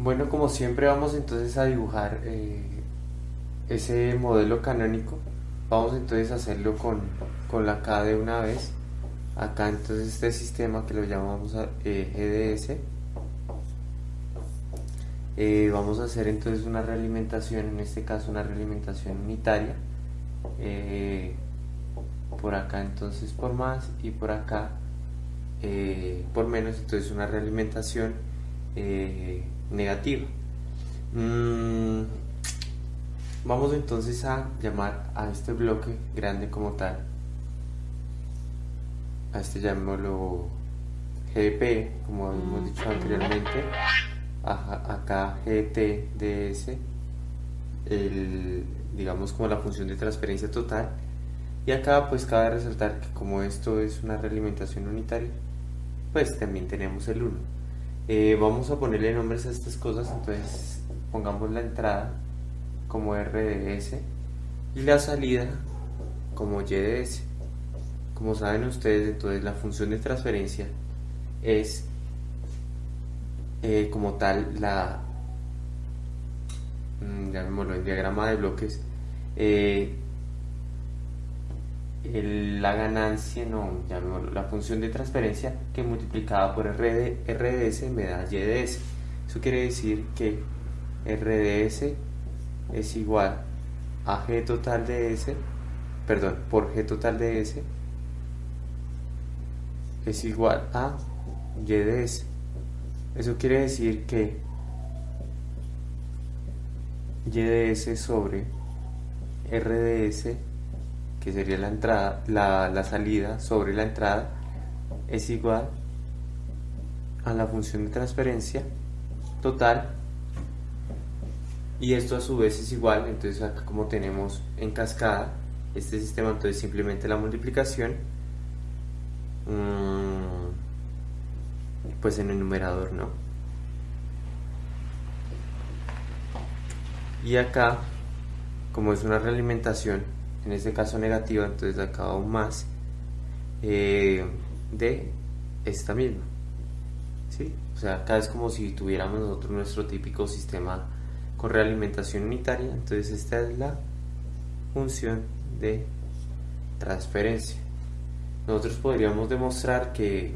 Bueno, como siempre vamos entonces a dibujar eh, ese modelo canónico. Vamos entonces a hacerlo con, con la K de una vez. Acá entonces este sistema que lo llamamos eh, GDS. Eh, vamos a hacer entonces una realimentación, en este caso una realimentación unitaria. por acá entonces por más y por acá por menos, entonces una realimentación negativa. Mm, vamos entonces a llamar a este bloque grande como tal. A este llamémoslo GP, como hemos dicho anteriormente. acá GTDS, el, digamos como la función de transferencia total. Y acá pues cabe resaltar que como esto es una realimentación unitaria, pues también tenemos el 1. Eh, vamos a ponerle nombres a estas cosas, entonces pongamos la entrada como RDS y la salida como YDS. Como saben ustedes, entonces la función de transferencia es eh, como tal la, mm, llamémoslo en diagrama de bloques, eh, la ganancia, no, la función de transferencia que multiplicada por RD, RDS me da YDS. Eso quiere decir que RDS es igual a G total de S, perdón, por G total de S es igual a YDS. Eso quiere decir que YDS sobre RDS que sería la entrada, la, salida sobre la entrada, es igual a la función de transferencia total y esto a su vez es igual, entonces acá como tenemos en cascada este sistema, entonces simplemente la multiplicación mm, pues en el numerador, ¿no? Y acá, como es una realimentación, en este caso negativa, entonces acá aún más eh, de esta misma. ¿sí? O sea, acá es como si tuviéramos nosotros nuestro típico sistema con realimentación unitaria, entonces esta es la función de transferencia. Nosotros podríamos demostrar que,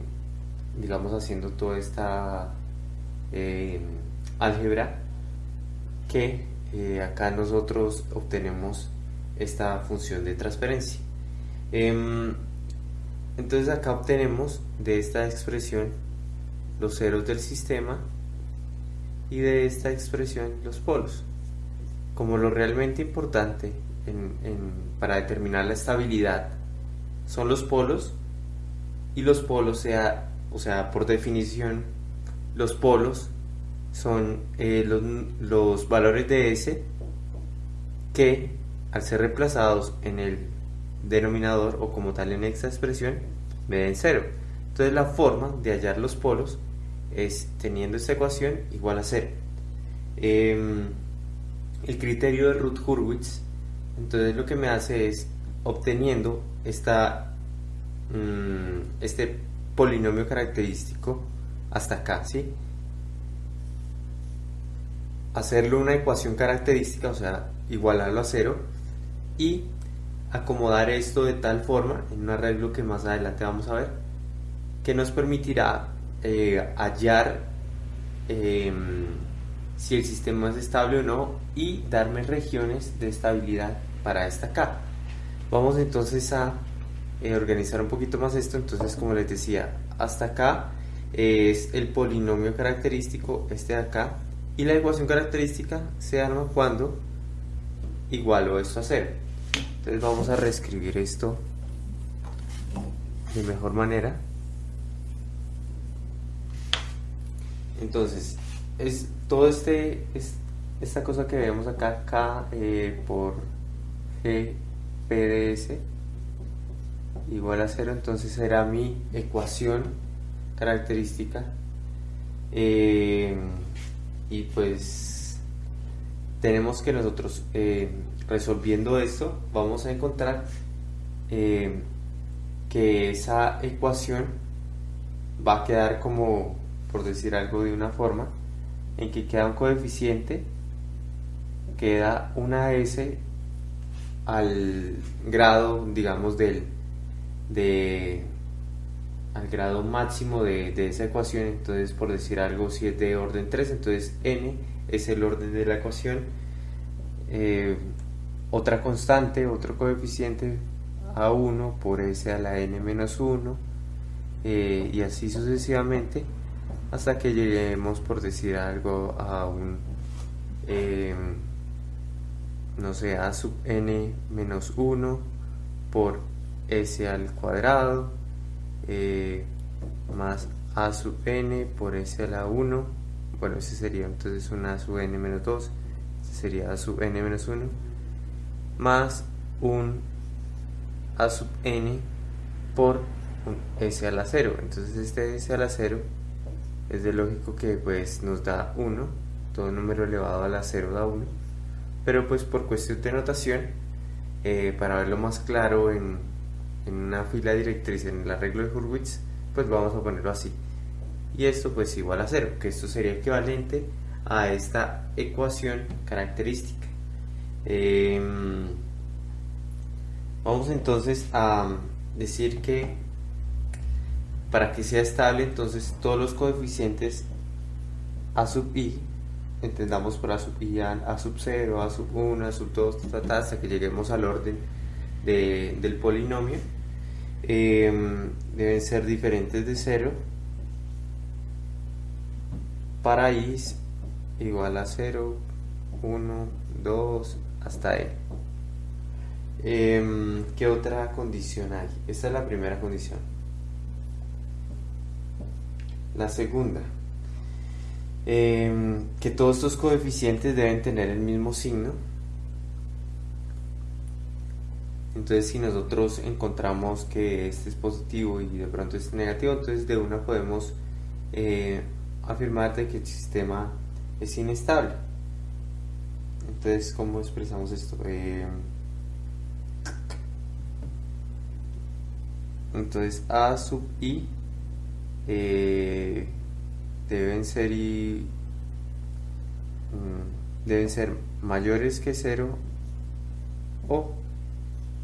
digamos, haciendo toda esta eh, álgebra, que eh, acá nosotros obtenemos esta función de transferencia. Em, entonces acá obtenemos de esta expresión los ceros del sistema y de esta expresión los polos. Como lo realmente importante para determinar la estabilidad son los polos y los polos, sea, o sea, por definición, los polos son eh, los, los valores de S que al ser reemplazados en el denominador o como tal en esta expresión, me den cero. Entonces la forma de hallar los polos es teniendo esta ecuación igual a cero. Em, el criterio de Ruth Hurwitz, entonces lo que me hace es obteniendo esta, mm, este polinomio característico hasta acá, ¿sí? Hacerlo una ecuación característica, o sea, igualarlo a cero, y acomodar esto de tal forma en un arreglo que más adelante vamos a ver que nos permitirá eh, hallar em, si el sistema es estable o no y darme regiones de estabilidad para esta K. Vamos entonces a eh, organizar un poquito más esto, entonces como les decía, hasta acá es el polinomio característico, este de acá, y la ecuación característica se arma cuando igualo esto a cero. Entonces vamos a reescribir esto de mejor manera. Entonces, es todo este, es, esta cosa que vemos acá, K eh, por G PDS igual a cero, entonces será mi ecuación característica. Eh, y pues tenemos que nosotros eh, resolviendo esto vamos a encontrar eh, que esa ecuación va a quedar como, por decir algo de una forma, en que queda un coeficiente, queda una S al grado, digamos, del de al grado máximo de, esa ecuación, entonces por decir algo, si es de orden 3, entonces n es el orden de la ecuación, eh, otra constante, otro coeficiente a1 por s a la n menos 1, eh, y así sucesivamente, hasta que lleguemos, por decir algo, a un, eh, no sé, a sub n menos 1 por s al cuadrado, eh, más a sub n por s a la 1 bueno ese sería entonces una sub n menos 2 ese sería a sub n menos 1 más un a sub n por un s a la 0 entonces este s a la 0 es de lógico que pues nos da 1 todo número elevado a la 0 da 1 pero pues por cuestión de notación eh, para verlo más claro en, en una fila directriz en el arreglo de Hurwitz, pues vamos a ponerlo así. Y esto pues igual a cero, que esto sería equivalente a esta ecuación característica. Em, vamos entonces a decir que para que sea estable, entonces todos los coeficientes a sub i, entendamos por a sub i a, sub 0, a sub 1, a sub 2, hasta que lleguemos al orden del polinomio. Em, deben ser diferentes de 0 para i igual a 0, 1, 2, hasta n. Em, ¿Qué otra condición hay? Esta es la primera condición. La segunda, em, que todos estos coeficientes deben tener el mismo signo Entonces si nosotros encontramos que este es positivo y de pronto este es negativo, entonces de una podemos eh, afirmar de que el sistema es inestable. Entonces, ¿cómo expresamos esto? Eh, entonces A sub i eh, deben ser y mm, deben ser mayores que 0 o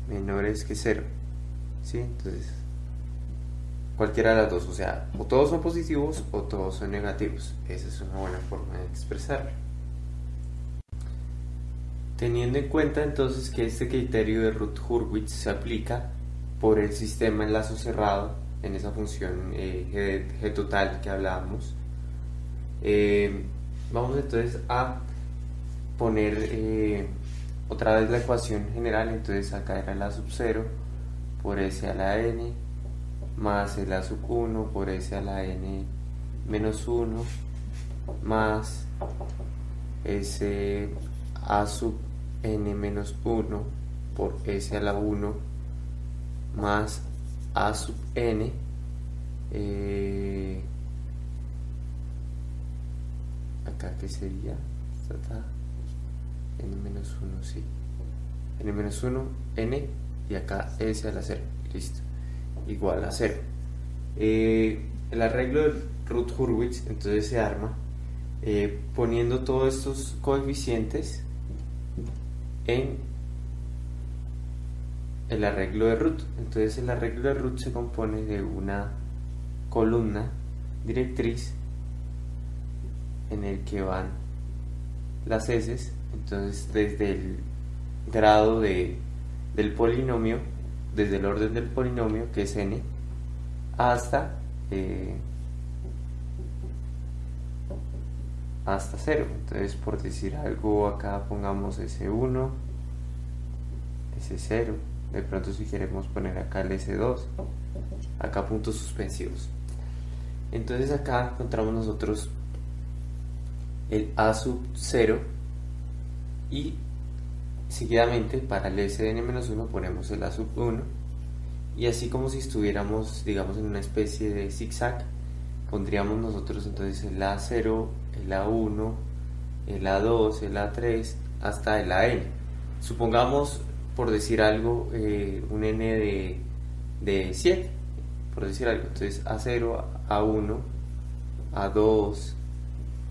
menores que 0. ¿Sí? Entonces, cualquiera de las dos, o sea, o todos son positivos o todos son negativos. Esa es una buena forma de expresarlo. Teniendo en cuenta entonces que este criterio de Ruth-Hurwitz se aplica por el sistema enlazo cerrado en esa función eh, G, total que hablábamos, eh, vamos entonces a poner eh, otra vez la ecuación general, entonces acá era la sub 0 por s a la n más el a sub 1 por s a la n menos 1 más s a sub n menos 1 por s a la 1 más a sub n eh, acá que sería n menos 1, sí. n menos 1, n y acá s a la 0. Listo. Igual a 0. Eh, el arreglo de Ruth Hurwitz entonces se arma eh, poniendo todos estos coeficientes en el arreglo de root. Entonces el arreglo de root se compone de una columna directriz en el que van las s entonces, desde el grado de, del polinomio, desde el orden del polinomio, que es n, hasta, eh, hasta 0. Entonces, por decir algo, acá pongamos S1, S0, de pronto si queremos poner acá el S2, acá puntos suspensivos. Entonces acá encontramos nosotros el A sub 0 y seguidamente para el sn-1 ponemos el a sub 1 y así como si estuviéramos digamos en una especie de zigzag pondríamos nosotros entonces el a0 el a1 el a2 el a3 hasta el an supongamos por decir algo eh, un n de, de 7 por decir algo entonces a0 a1 a2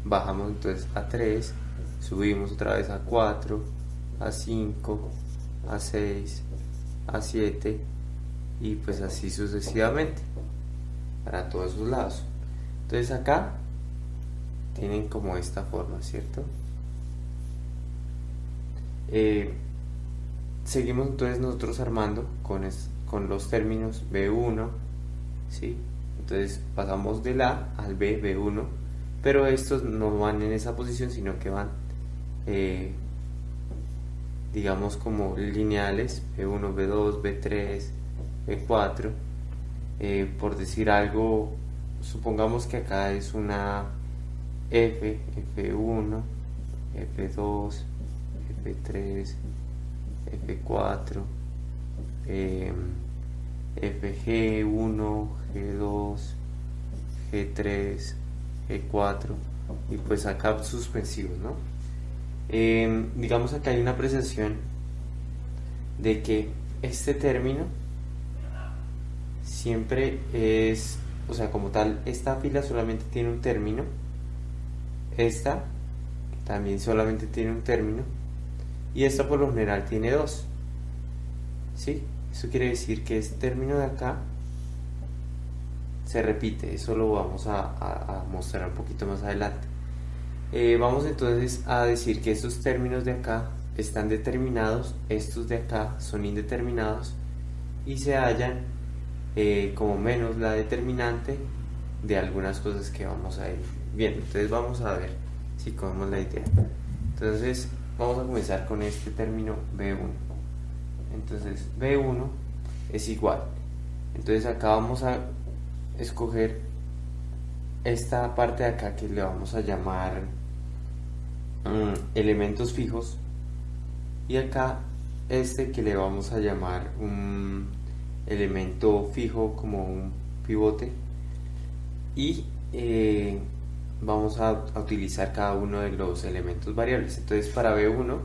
bajamos entonces a 3, subimos otra vez a 4, a 5, a 6, a 7 y pues así sucesivamente para todos esos lados. Entonces acá tienen como esta forma, ¿cierto? Eh, seguimos entonces nosotros armando con, con los términos B1, ¿sí? Entonces pasamos del A al B, B1, pero estos no van en esa posición, sino que van, eh, digamos, como lineales, B1, B2, B3, B4. por decir algo, supongamos que acá es una F, F1, F2, F3, F4, FG1, G2, G3, G4 y pues acá suspensivos, ¿no? Em, digamos acá hay una apreciación de que este término siempre es, o sea, como tal, esta fila solamente tiene un término, esta también solamente tiene un término y esta por lo general tiene dos. ¿Sí? Eso quiere decir que este término de acá se repite, eso lo vamos a, mostrar un poquito más adelante. Eh, vamos entonces a decir que estos términos de acá están determinados, estos de acá son indeterminados y se hallan eh, como menos la determinante de algunas cosas que vamos a ir viendo. Entonces vamos a ver si cogemos la idea. Entonces Vamos a comenzar con este término B1. Entonces B1 es igual. Entonces acá vamos a escoger esta parte de acá que le vamos a llamar mm, elementos fijos y acá este que le vamos a llamar un elemento fijo como un pivote y eh, vamos a, utilizar cada uno de los elementos variables. Entonces para B1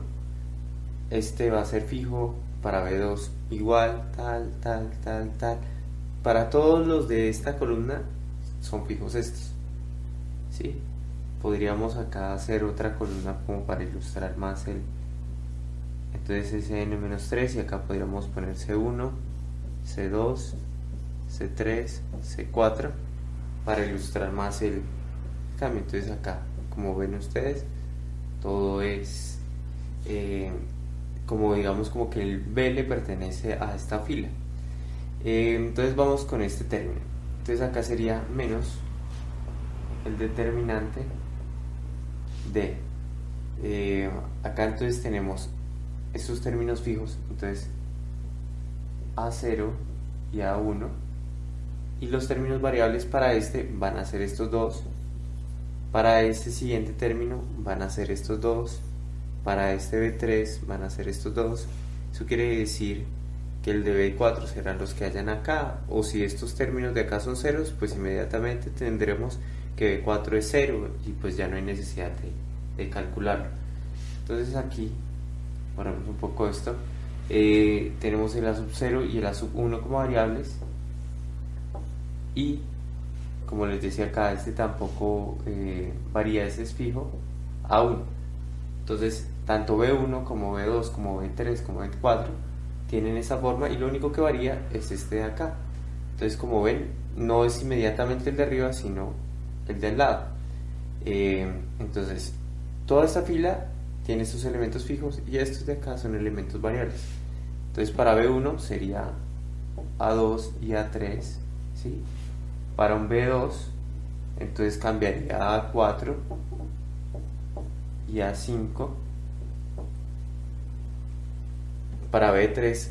este va a ser fijo, para B2 igual, tal, tal, tal, tal. Para todos los de esta columna son fijos estos. ¿Sí? Podríamos acá hacer otra columna como para ilustrar más el... Entonces Sn-3 y acá podríamos poner C1, C2, C3, C4 para ilustrar más el, entonces acá, como ven ustedes, todo es eh, como digamos como que el B le pertenece a esta fila. Eh, entonces vamos con este término. Entonces acá sería menos el determinante de eh, acá entonces tenemos estos términos fijos entonces A0 y A1 y los términos variables para este van a ser estos dos para este siguiente término van a ser estos dos, para este B3 van a ser estos dos. Eso quiere decir que el de B4 serán los que hayan acá, o si estos términos de acá son ceros, pues inmediatamente tendremos que B4 es cero y pues ya no hay necesidad de, calcularlo. Entonces aquí, ponemos un poco esto, eh, tenemos el A sub 0 y el A sub 1 como variables y como les decía acá, este tampoco eh, varía, ese es fijo a 1. Entonces, tanto B1 como B2, como B3, como B4 tienen esa forma y lo único que varía es este de acá. Entonces, como ven, no es inmediatamente el de arriba, sino el del lado. Eh, entonces, toda esta fila tiene estos elementos fijos y estos de acá son elementos variables. Entonces, para B1 sería A2 y A3, ¿sí? Para un B2 entonces cambiaría a A4 y a 5 para B3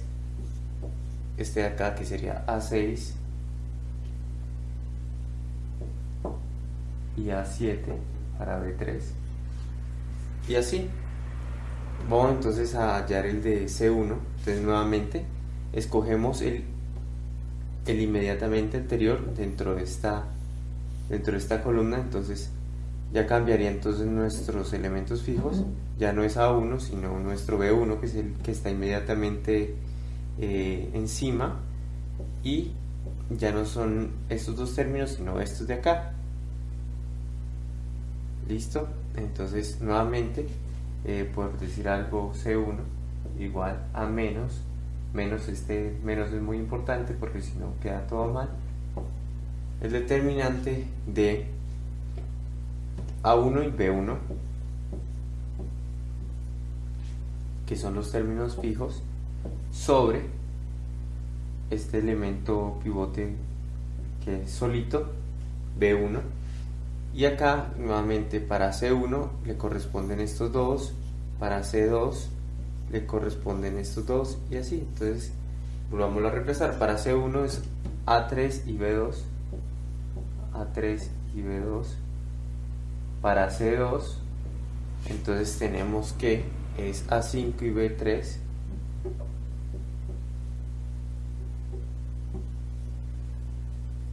este de acá que sería A6 y A7 para B3 y así. Vamos entonces a hallar el de C1 entonces nuevamente escogemos el el inmediatamente anterior dentro de esta dentro de esta columna entonces ya cambiaría entonces nuestros elementos fijos ya no es A1 sino nuestro B1 que es el que está inmediatamente eh, encima y ya no son estos dos términos sino estos de acá. Listo entonces nuevamente eh, por decir algo C1 igual a menos menos este menos es muy importante porque si no queda todo mal. El determinante de A1 y B1 que son los términos fijos sobre este elemento pivote que es solito B1 y acá nuevamente para C1 le corresponden estos dos para C2 le corresponden estos dos y así. Entonces volvamos a reemplazar. Para C1 es A3 y B2 A3 y B2 para C2 entonces tenemos que es A5 y B3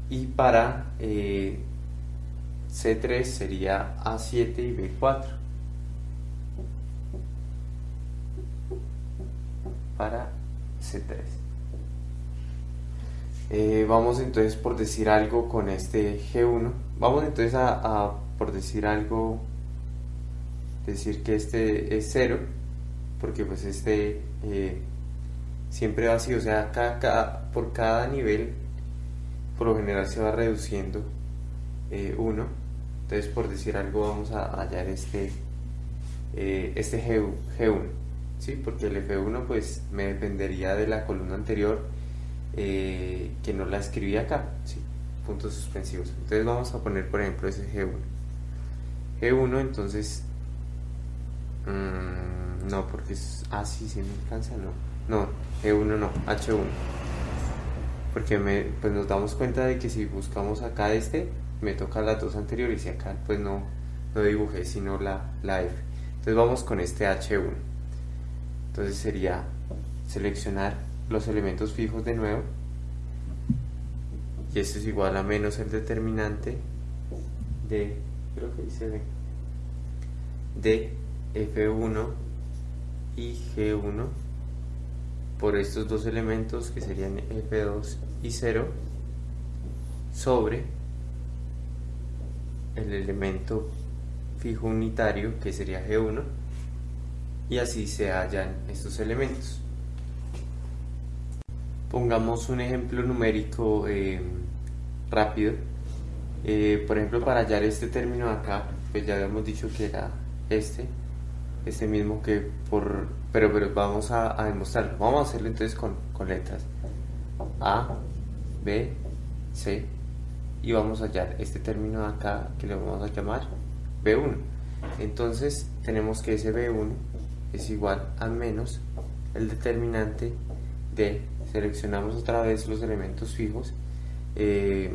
y para eh, C3 sería A7 y B4 para C3 eh, vamos entonces por decir algo con este G1 vamos entonces a, por decir algo decir que este es 0 porque pues este eh, siempre va así o sea por cada nivel por lo general se va reduciendo 1 eh, entonces por decir algo vamos a hallar este eh, este G, 1 ¿sí? porque el F1 pues me dependería de la columna anterior eh, que no la escribí acá puntos suspensivos entonces vamos a poner por ejemplo ese G1 G1 entonces mmm, no porque es ah, me alcanza no no G1 no H1 porque me, pues nos damos cuenta de que si buscamos acá este, me toca las dos anteriores y acá pues no, no dibujé sino la, la F. Entonces vamos con este H1. Entonces sería seleccionar los elementos fijos de nuevo. Y esto es igual a menos el determinante de, creo que de F1 y G1 por estos dos elementos que serían F2 y 0 sobre el elemento fijo unitario que sería G1 y así se hallan estos elementos. Pongamos un ejemplo numérico eh, rápido. Eh, por ejemplo, para hallar este término acá, pues ya habíamos dicho que era este este mismo que por pero pero vamos a, demostrarlo vamos a hacerlo entonces con, letras A B C y vamos a hallar este término acá que le vamos a llamar B1 entonces tenemos que ese B1 es igual a menos el determinante de seleccionamos otra vez los elementos fijos eh,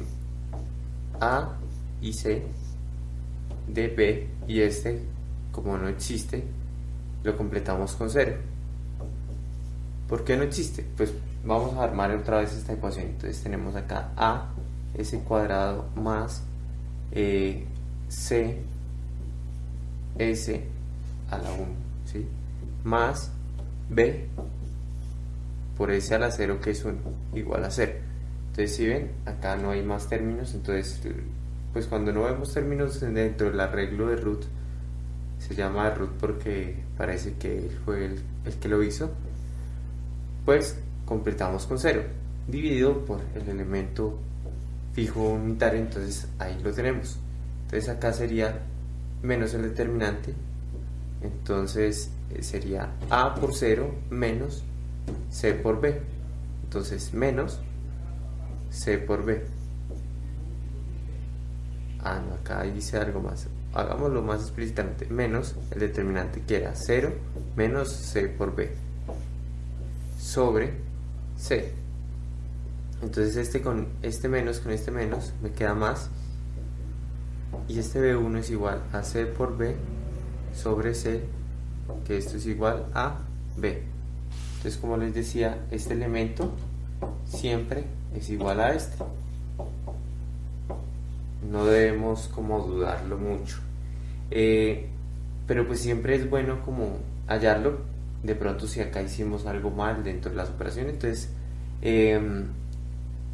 A y C de B y este como no existe, lo completamos con 0. ¿Por qué no existe? Pues vamos a armar otra vez esta ecuación. Entonces tenemos acá a s cuadrado más eh, c s a la 1, ¿sí? Más b por s a la 0 que es 1 igual a 0. Entonces si ven, acá no hay más términos, entonces pues cuando no vemos términos dentro del arreglo de root, se llama root porque parece que él fue el, que lo hizo, pues completamos con 0, dividido por el elemento fijo unitario, entonces ahí lo tenemos. Entonces acá sería menos el determinante, entonces sería A por 0 menos C por B. Entonces menos C por B. Ah, no, acá dice algo más hagámoslo más explícitamente, menos el determinante que era 0 menos c por b sobre c. Entonces este con este menos con este menos me queda más y este b1 es igual a c por b sobre c, que esto es igual a b. Entonces como les decía, este elemento siempre es igual a este no debemos como dudarlo mucho. Eh, pero pues siempre es bueno como hallarlo. De pronto si acá hicimos algo mal dentro de las operaciones, entonces em,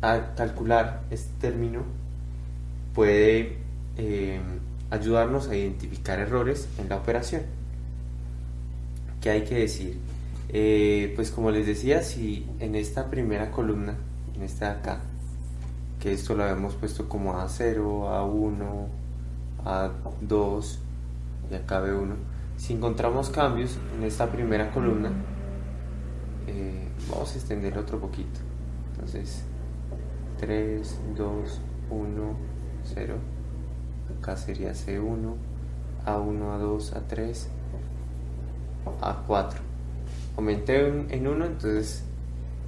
a calcular este término puede em, ayudarnos a identificar errores en la operación. ¿Qué hay que decir? Eh, pues como les decía, si en esta primera columna, en esta de acá, que esto lo habíamos puesto como A0, A1, A2 y acá B1, si encontramos cambios en esta primera columna, eh, vamos a extender otro poquito. Entonces, 3, 2, 1, 0. Acá sería C1, A1, A2, A3, A4. Aumenté en 1, entonces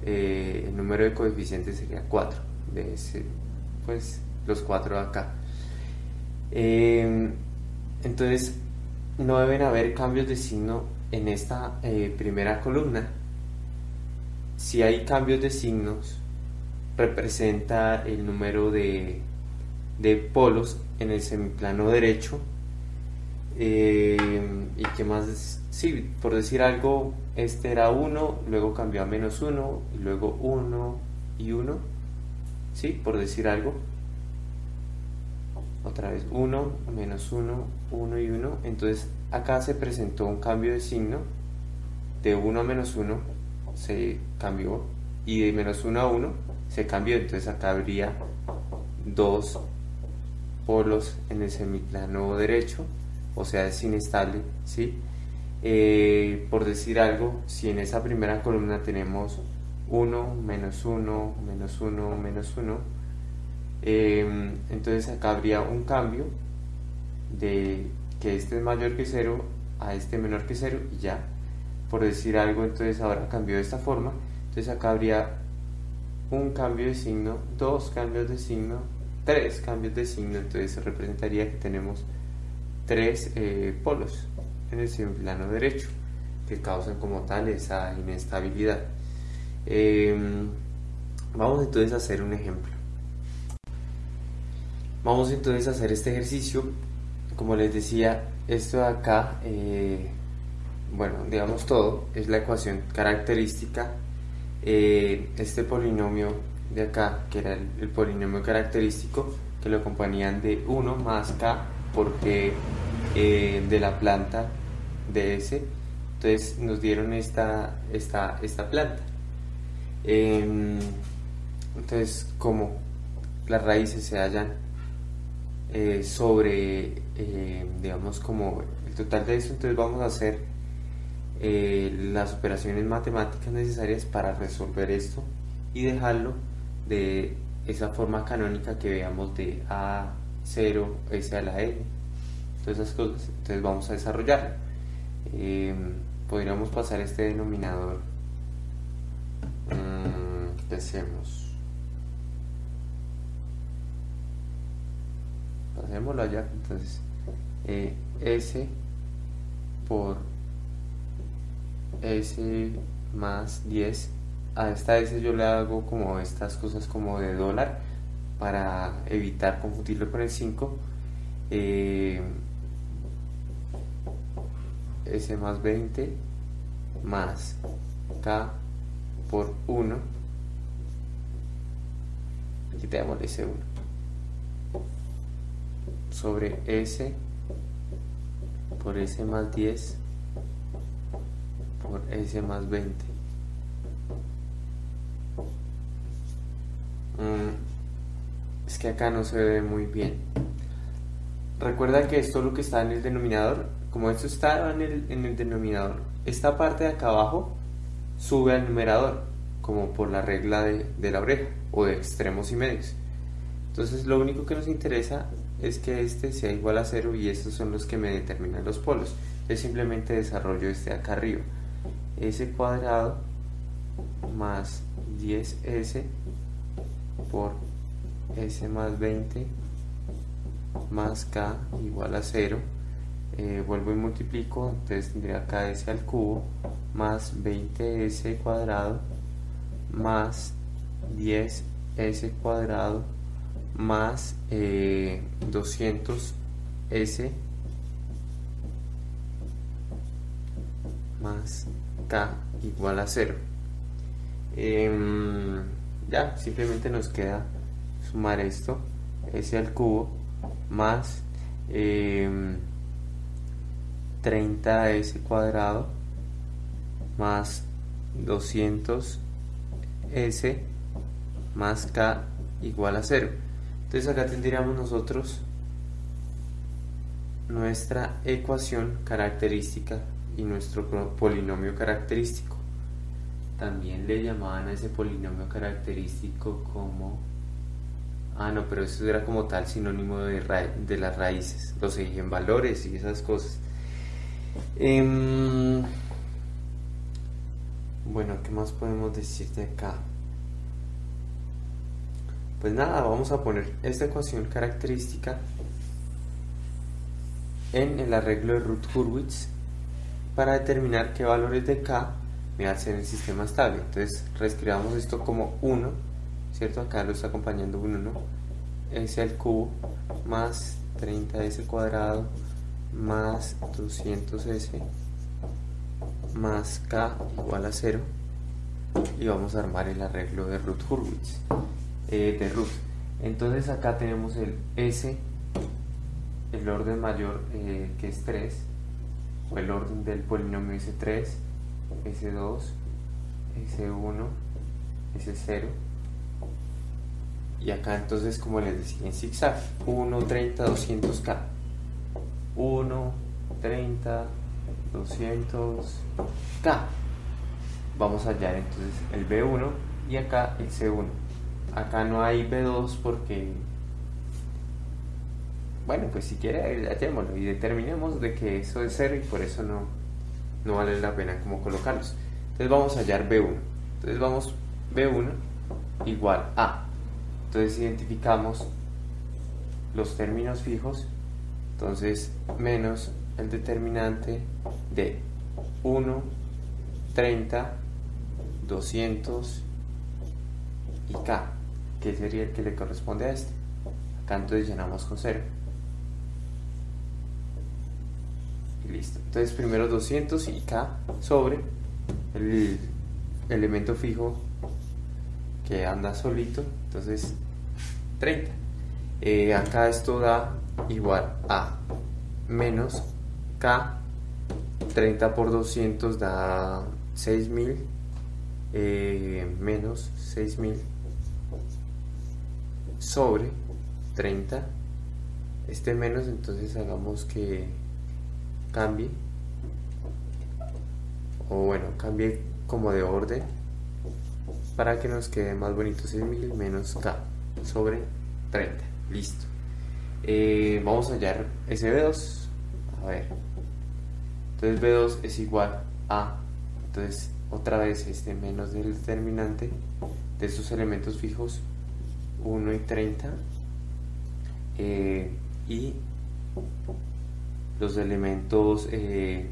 eh, el número de coeficientes sería 4. De ese, pues los 4 acá. Eh, entonces no deben haber cambios de signo en esta eh, primera columna. Si hay cambios de signos, representa el número de, de polos en el semiplano derecho. Eh, y que más, sí, por decir algo, este era 1, luego cambió a menos 1, y luego 1 y 1, sí, por decir algo. Otra vez 1, menos 1, 1 y 1. Entonces acá se presentó un cambio de signo. De 1 a menos 1 se cambió. Y de menos 1 a 1 se cambió. Entonces acá habría dos polos en el semiplano derecho, o sea, es inestable, ¿sí? Eh, por decir algo, si en esa primera columna tenemos 1, menos 1, menos 1, menos 1, em, entonces acá habría un cambio de que este es mayor que 0 a este menor que 0 y ya. Por decir algo, entonces ahora cambió de esta forma, entonces acá habría un cambio de signo, dos cambios de signo, tres cambios de signo, entonces representaría que tenemos tres eh, polos en el plano derecho que causan como tal esa inestabilidad. Em, vamos entonces a hacer un ejemplo. Vamos entonces a hacer este ejercicio. Como les decía, esto de acá, eh, bueno, digamos todo, es la ecuación característica. Eh, este polinomio de acá, que era el, polinomio característico, que lo acompañaban de 1 más k porque eh, de la planta de S, entonces nos dieron esta, esta, esta planta. Em, entonces, como las raíces se hallan eh, sobre, eh, digamos, como el total de esto, entonces vamos a hacer las operaciones matemáticas necesarias para resolver esto y dejarlo de esa forma canónica que veamos de A0, S a la N, todas esas cosas. Entonces vamos a desarrollar. Eh, podríamos pasar este denominador. Mm, ¿Qué hacemos? Pasémoslo allá. Entonces, eh, S por S más 10 a esta S yo le hago como estas cosas como de dólar para evitar confundirlo con el 5 eh, S más 20 más K por 1 quitemos ese 1 sobre S por S más 10 por S más 20 Mm, que acá no se ve muy bien. Recuerda que esto lo que está en el denominador, como esto está en el, en el denominador, esta parte de acá abajo sube al numerador, como por la regla de, de la oreja o de extremos y medios. Entonces lo único que nos interesa es que este sea igual a 0 y estos son los que me determinan los polos. Yo simplemente desarrollo este acá arriba. S cuadrado más 10S por S más 20 más K igual a 0 eh, vuelvo y multiplico entonces tendría KS al cubo más 20S cuadrado más 10S cuadrado más 200S eh, más K igual a 0 ya simplemente nos queda sumar esto s al cubo más 30s cuadrado más 200s más k igual a 0. Entonces acá tendríamos nosotros nuestra ecuación característica y nuestro polinomio característico. También le llamaban a ese polinomio característico como... Ah, no, pero eso era como tal sinónimo de, de las raíces, los valores y esas cosas. Em, bueno, ¿qué más podemos decir de acá? Pues nada, vamos a poner esta ecuación característica en el arreglo de Ruth-Hurwitz para determinar qué valores de K me hacen el sistema estable. Entonces reescribamos esto como 1, ¿cierto? Acá lo está acompañando 1, ¿no? S al cubo más 30S cuadrado más 200S más K igual a 0 y vamos a armar el arreglo de Ruth Hurwitz eh, de Ruth entonces acá tenemos el S el orden mayor eh, que es 3 o el orden del polinomio S3 S2 S1 S0 y acá entonces como les decía en zigzag 1, 30, 200K 1, 30, 200K vamos a hallar entonces el B1 y acá el C1 acá no hay B2 porque bueno, pues si quiere, hallémoslo y determinemos de que eso es cero y por eso no, no vale la pena como colocarlos. Entonces vamos a hallar B1. Entonces vamos B1 igual a. Entonces identificamos los términos fijos. Entonces menos el determinante de 1, 30, 200 y K, que sería el que le corresponde a este. Acá entonces llenamos con 0. listo. Entonces primero 200 y K sobre el elemento fijo que anda solito, entonces 30. Eh, acá esto da igual a menos K, 30 por 200 da 6000, eh, menos 6000 sobre 30. Este menos, entonces hagamos que cambie o bueno cambie como de orden para que nos quede más bonito 6000 menos k sobre 30 listo. Eh, vamos a hallar ese B2 a entonces B2 es igual a entonces otra vez este menos del determinante de estos elementos fijos 1 y 30 eh, y los elementos eh,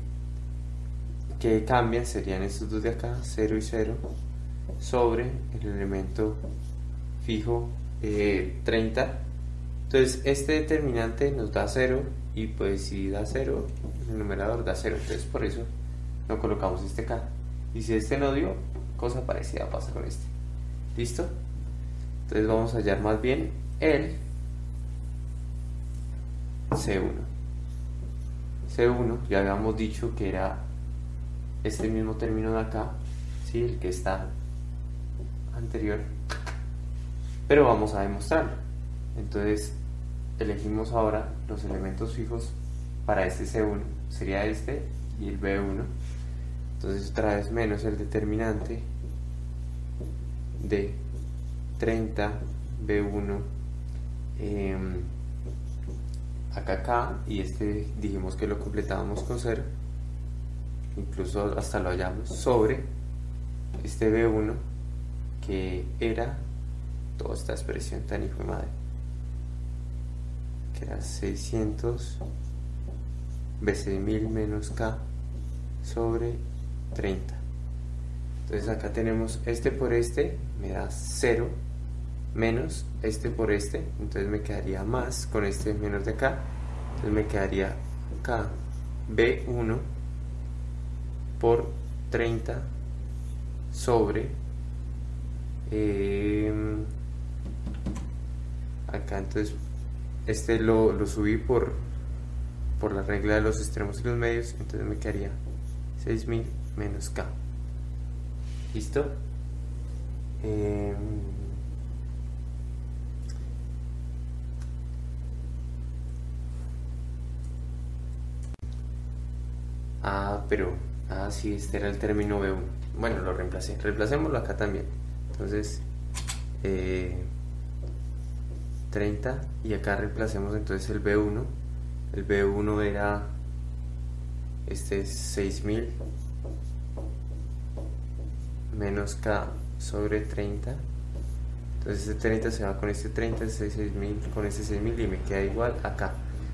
que cambian serían estos dos de acá, 0 y 0, sobre el elemento fijo 30. Eh, Entonces este determinante nos da 0 y pues si da 0, el numerador da 0. Entonces por eso no colocamos este acá. Y si este no dio, cosa parecida pasa con este. ¿Listo? Entonces vamos a hallar más bien el C1. C1 ya habíamos dicho que era este mismo término de acá, ¿sí? el que está anterior, pero vamos a demostrarlo. Entonces elegimos ahora los elementos fijos para este C1, sería este y el B1. Entonces otra vez menos el determinante de 30 B1 acá acá y este dijimos que lo completábamos con 0 incluso hasta lo hallamos sobre este B1 que era toda esta expresión tan hijo de madre. Que era 600 veces 1000 menos K sobre 30 entonces acá tenemos este por este me da 0 menos este por este, entonces me quedaría más con este menos de acá, entonces me quedaría K B1 por 30 sobre em, acá entonces este lo, lo, subí por por la regla de los extremos y los medios, entonces me quedaría 6000 menos K. ¿Listo? Em, ah, pero, ah, sí, este era el término B1. Bueno, lo reemplacé. Reemplacémoslo acá también. Entonces, 30 eh, y acá reemplacemos entonces el B1. El B1 era este es 6000 menos K sobre 30 entonces este 30 se va con este 30 este 6000 con este 6000 y me queda igual acá.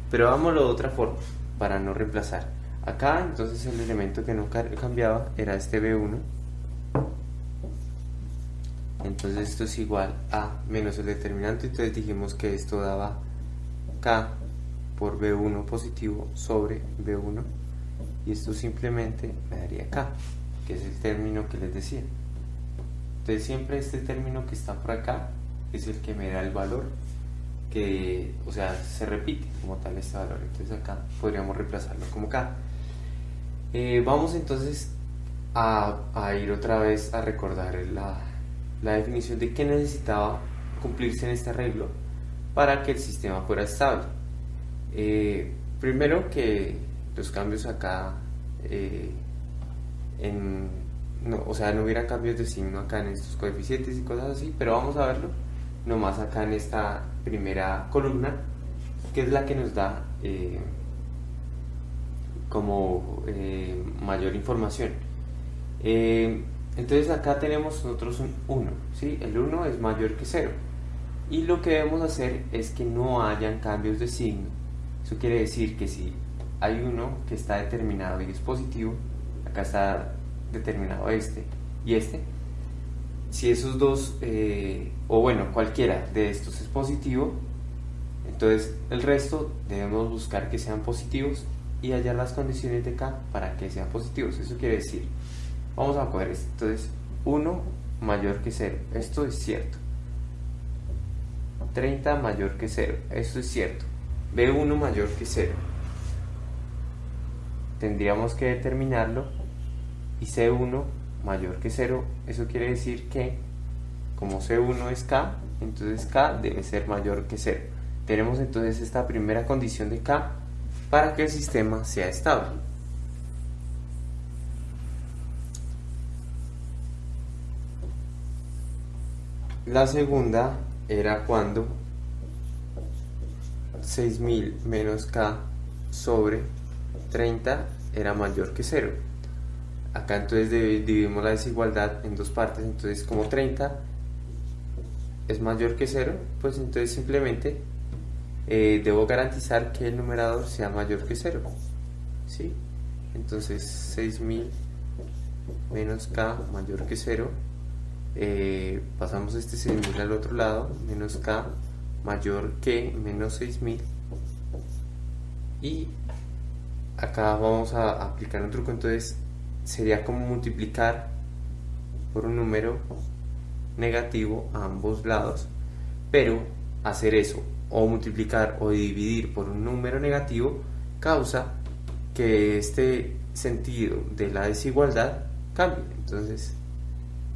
Pero hagámoslo de otra forma para no reemplazar. Acá entonces el elemento que no cambiaba era este B1 entonces esto es igual a menos el determinante. Entonces dijimos que esto daba K por B1 positivo sobre B1 y esto simplemente me daría acá que es el término que les decía. Entonces siempre este término que está por acá es el que me da el valor que, o sea, se repite como tal este valor. Entonces acá podríamos reemplazarlo como acá eh, vamos entonces a, ir otra vez a recordar la, la definición de qué necesitaba cumplirse en este arreglo para que el sistema fuera estable eh, primero que los cambios acá eh, no, o sea, no hubiera cambios de signo acá en estos coeficientes y cosas así, pero vamos a verlo nomás acá en esta primera columna, que es la que nos da eh, como mayor información. Entonces acá tenemos nosotros un 1, ¿sí? el 1 es mayor que 0. Y lo que debemos hacer es que no hayan cambios de signo. Eso quiere decir que si hay uno que está determinado y es positivo, acá está determinado este y este, si esos dos, eh, o bueno, cualquiera de estos es positivo, entonces el resto debemos buscar que sean positivos y hallar las condiciones de K para que sean positivos. Eso quiere decir, vamos a coger esto. Entonces, 1 mayor que 0, esto es cierto. 30 mayor que 0, esto es cierto. B1 mayor que 0, tendríamos que determinarlo y C1 mayor que 0, eso quiere decir que como C1 es K, entonces K debe ser mayor que 0. Tenemos entonces esta primera condición de K para que el sistema sea estable. La segunda era cuando 6000 menos K sobre 30 era mayor que 0. Acá entonces dividimos la desigualdad en dos partes, entonces como 30 es mayor que 0, pues entonces simplemente eh, debo garantizar que el numerador sea mayor que 0. ¿sí? Entonces 6000 menos k mayor que 0, eh, pasamos este 6000 al otro lado, menos k mayor que menos 6000 y acá vamos a aplicar un truco entonces sería como multiplicar por un número negativo a ambos lados pero hacer eso o multiplicar o dividir por un número negativo causa que este sentido de la desigualdad cambie. Entonces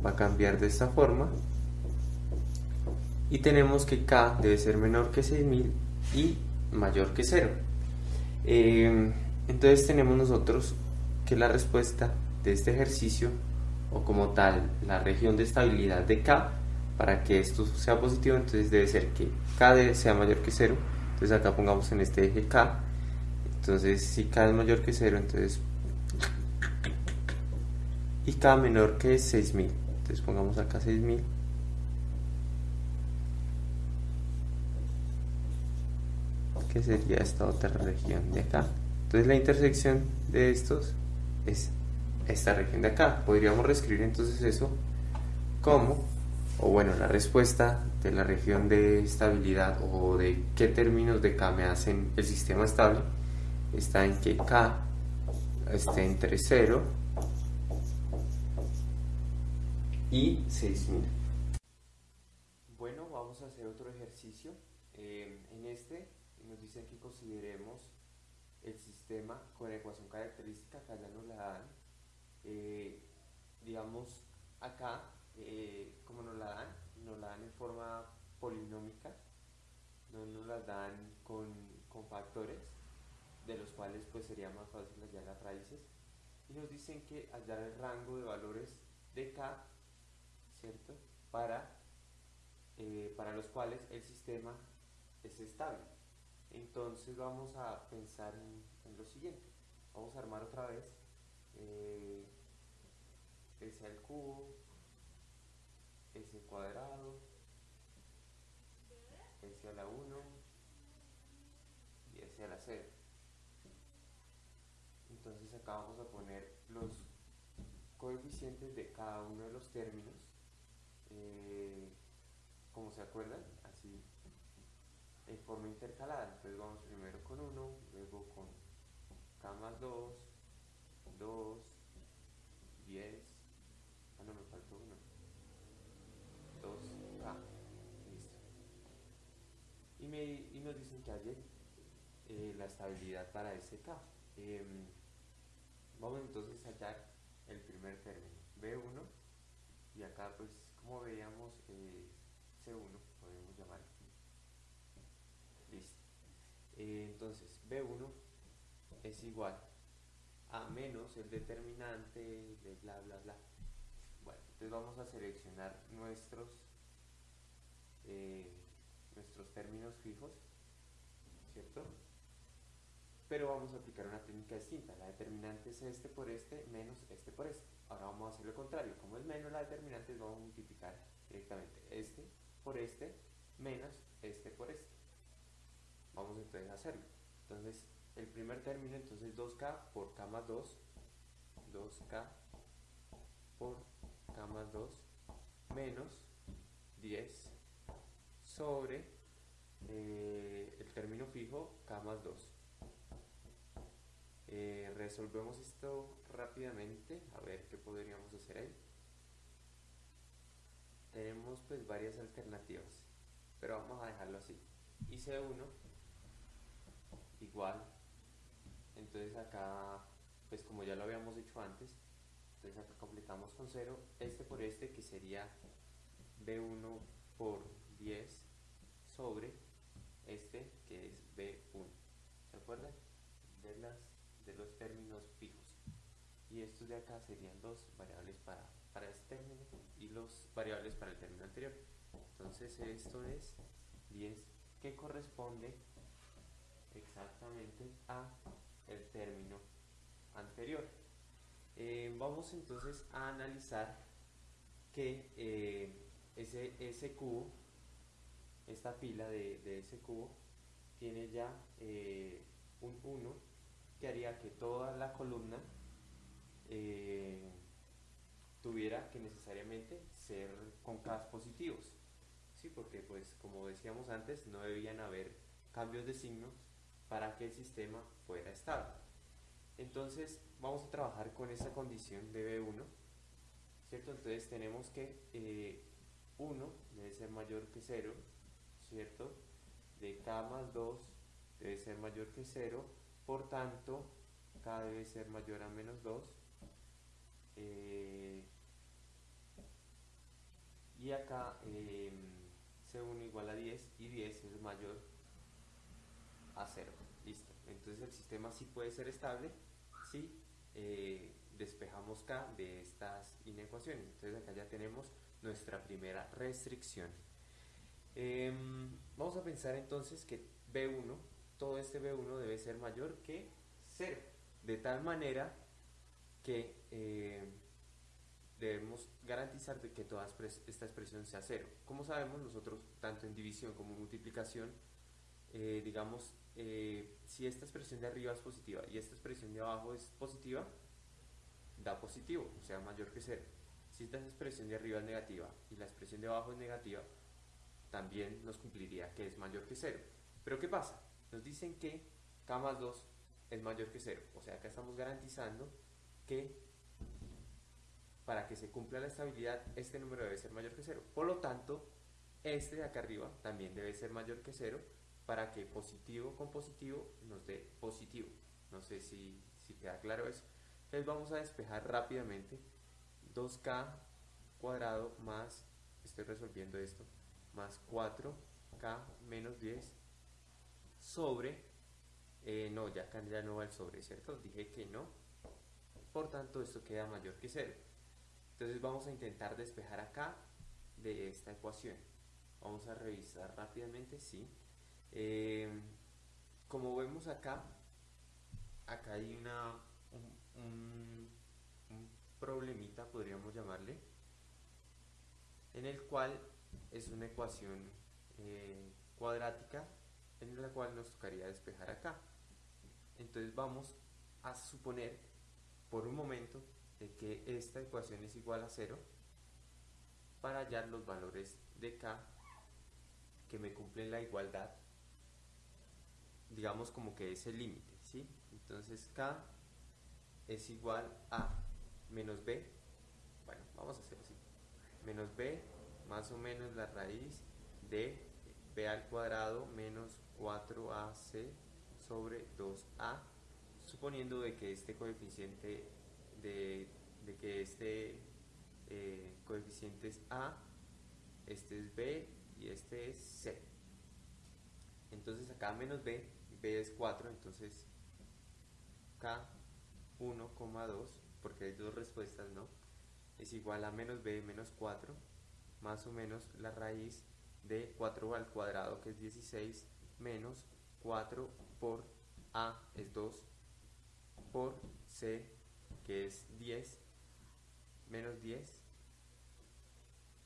va a cambiar de esta forma y tenemos que k debe ser menor que 6000 y mayor que 0 entonces tenemos nosotros que la respuesta de este ejercicio, o como tal, la región de estabilidad de K, para que esto sea positivo, entonces debe ser que K sea mayor que 0. Entonces acá pongamos en este eje K. Entonces si K es mayor que 0, entonces... Y K menor que 6000. Entonces pongamos acá 6000. que sería esta otra región de acá. Entonces la intersección de estos es esta región de acá. Podríamos reescribir entonces eso como, o bueno, la respuesta de la región de estabilidad o de qué términos de K me hacen el sistema estable está en que K esté entre 0 y 6000. Bueno, vamos a hacer otro ejercicio. Eh, en este nos dice que consideremos el sistema con ecuación característica, acá ya nos la dan, eh, digamos acá, eh, como nos la dan, nos la dan en forma polinómica, no nos la dan con, con factores, de los cuales pues sería más fácil hallar las raíces, y nos dicen que hallar el rango de valores de k, ¿cierto? Para, eh, para los cuales el sistema es estable. Entonces vamos a pensar en, lo siguiente. Vamos a armar otra vez eh, S al cubo, S cuadrado, S a la 1 y S a la 0. Entonces acá vamos a poner los coeficientes de cada uno de los términos. Eh, como se acuerdan, así en forma intercalada. Entonces vamos primero con 1, luego con K más 2, 2, 10, ah no, me faltó 1, 2K, listo. Y, me, y nos dicen que hay eh, la estabilidad para ese K. Eh, vamos entonces a hallar el primer término, B1, y acá pues como veíamos eh, C1, podemos llamar Listo. Eh, entonces, B1 es igual a menos el determinante de bla bla bla. Bueno, entonces vamos a seleccionar nuestros eh, nuestros términos fijos, ¿cierto? Pero vamos a aplicar una técnica distinta. La determinante es este por este menos este por este. Ahora vamos a hacer lo contrario. Como es menos la determinante, vamos a multiplicar directamente. Este por este menos este por este. Vamos entonces a hacerlo. Entonces el primer término entonces 2k por k más 2 2k por k más 2 menos 10 sobre eh, el término fijo k más 2 eh, resolvemos esto rápidamente a ver qué podríamos hacer ahí. Tenemos pues varias alternativas pero vamos a dejarlo así. Y C1 igual. Entonces acá pues como ya lo habíamos hecho antes entonces acá completamos con 0 este por este que sería B1 por 10 sobre este que es B1 ¿se acuerdan? de, las, de los términos fijos y estos de acá serían dos variables para, para este término y los variables para el término anterior entonces esto es 10 que corresponde exactamente a el término anterior. Eh, vamos entonces a analizar que eh, ese, ese, cubo, esta pila de, ese cubo, tiene ya eh, un 1 que haría que toda la columna tuviera que necesariamente ser con K positivos. ¿sí? Porque pues como decíamos antes no debían haber cambios de signo para que el sistema fuera estable. Entonces vamos a trabajar con esa condición de B1, ¿cierto? Entonces tenemos que 1 eh, debe ser mayor que 0, ¿cierto? De K más 2 debe ser mayor que 0, por tanto K debe ser mayor a menos 2. Eh, y acá eh, C1 igual a 10 y 10 es mayor a cero. Listo. Entonces el sistema sí puede ser estable si eh, despejamos K de estas inecuaciones. Entonces acá ya tenemos nuestra primera restricción. Em, vamos a pensar entonces que B1, todo este B1 debe ser mayor que 0. De tal manera que eh, debemos garantizar que toda esta expresión sea cero. Como sabemos nosotros, tanto en división como en multiplicación, eh, digamos, eh, si esta expresión de arriba es positiva y esta expresión de abajo es positiva, da positivo, o sea, mayor que cero. Si esta expresión de arriba es negativa y la expresión de abajo es negativa, también nos cumpliría que es mayor que cero. Pero ¿qué pasa? Nos dicen que k más 2 es mayor que cero, o sea, acá estamos garantizando que para que se cumpla la estabilidad, este número debe ser mayor que cero. Por lo tanto, este de acá arriba también debe ser mayor que cero para que positivo con positivo nos dé positivo. No sé si, si queda claro eso. Entonces vamos a despejar rápidamente 2k cuadrado más, estoy resolviendo esto, más 4k menos 10 sobre, eh, no, ya acá no va el sobre, ¿cierto? Dije que no, por tanto esto queda mayor que 0. Entonces vamos a intentar despejar acá de esta ecuación. Vamos a revisar rápidamente, sí. Eh, como vemos acá, acá hay una, un, problemita, podríamos llamarle, en el cual es una ecuación eh, cuadrática en la cual nos tocaría despejar acá. Entonces vamos a suponer por un momento de que esta ecuación es igual a 0 para hallar los valores de k que me cumplen la igualdad digamos como que es el límite ¿sí? entonces k es igual a menos b bueno vamos a hacer así menos b más o menos la raíz de b al cuadrado menos 4ac sobre 2a suponiendo de que este coeficiente de, que este eh, coeficiente es a este es b y este es c. Entonces acá menos b b es 4 entonces k 1,2 porque hay dos respuestas no es igual a menos b menos 4 más o menos la raíz de 4 al cuadrado que es 16 menos 4 por A es 2 por C que es 10 menos 10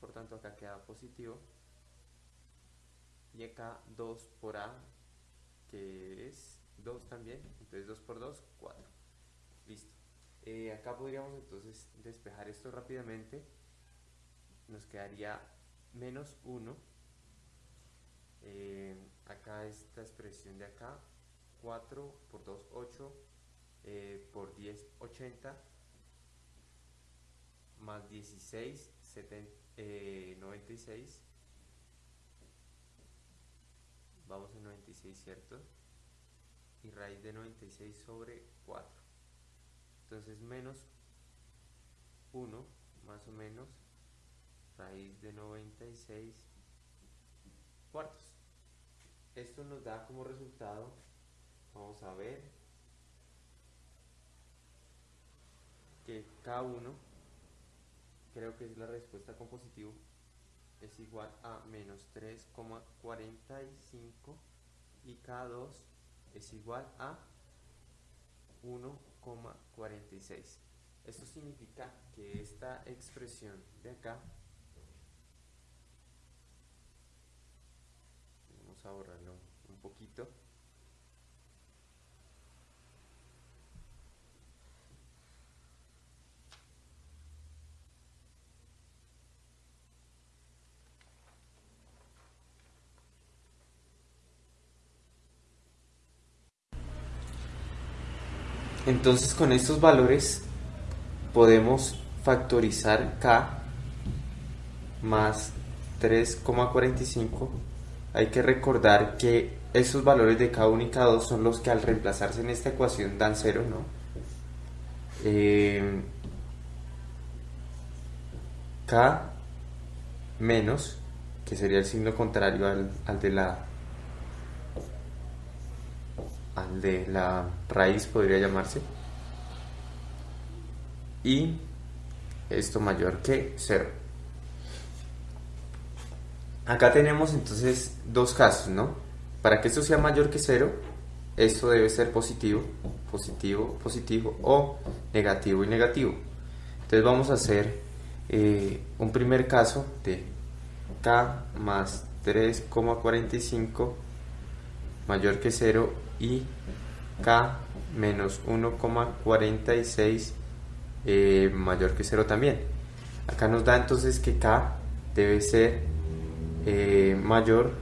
por tanto acá queda positivo. Y acá 2 por A que es 2 también. Entonces 2 por 2 4 listo. Eh, acá podríamos entonces despejar esto rápidamente. Nos quedaría menos 1 eh, acá esta expresión de acá 4 por 2 8 eh, por 10 80 más 16 96 vamos a 96 cierto y raíz de 96 sobre 4 entonces menos 1 más o menos raíz de 96 cuartos esto nos da como resultado, vamos a ver, que K1, creo que es la respuesta con positivo, es igual a menos 3,45 y K2 es igual a 1,46. Esto significa que esta expresión de acá a borrarlo un poquito. Entonces con estos valores podemos factorizar k más 3,45 hay que recordar que esos valores de K1 y K2 son los que al reemplazarse en esta ecuación dan 0, ¿no? Eh, K menos, que sería el signo contrario al, al, de la al de la raíz podría llamarse y esto mayor que 0 Acá tenemos entonces dos casos, ¿no? Para que esto sea mayor que cero, esto debe ser positivo, positivo, positivo o negativo y negativo. Entonces vamos a hacer eh, un primer caso de k más 3,45 mayor que 0 y k menos 1,46 eh, mayor que 0 también. Acá nos da entonces que k debe ser eh, mayor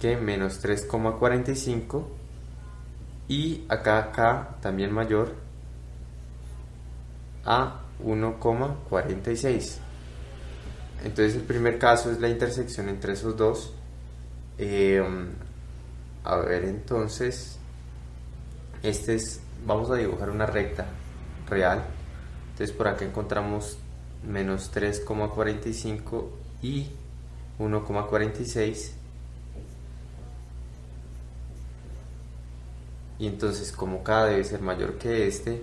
que menos 3,45 y acá acá también mayor a 1,46 entonces el primer caso es la intersección entre esos dos eh, a ver entonces este es, vamos a dibujar una recta real. Entonces por acá encontramos menos 3,45 y 1,46 y entonces como k debe ser mayor que este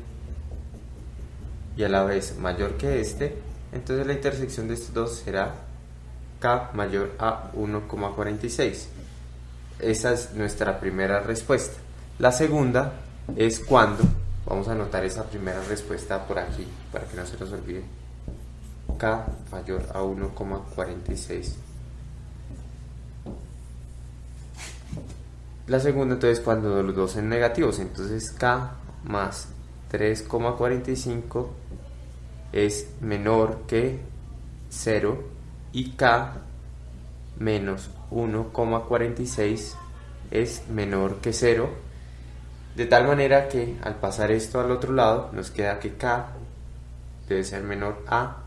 y a la vez mayor que este entonces la intersección de estos dos será k mayor a 1,46 esa es nuestra primera respuesta. La segunda es cuando vamos a anotar esa primera respuesta por aquí para que no se nos olvide k mayor a 1,46 La segunda entonces cuando los dos son negativos, entonces K más 3,45 es menor que 0 y K menos 1,46 es menor que 0 de tal manera que al pasar esto al otro lado nos queda que K debe ser menor a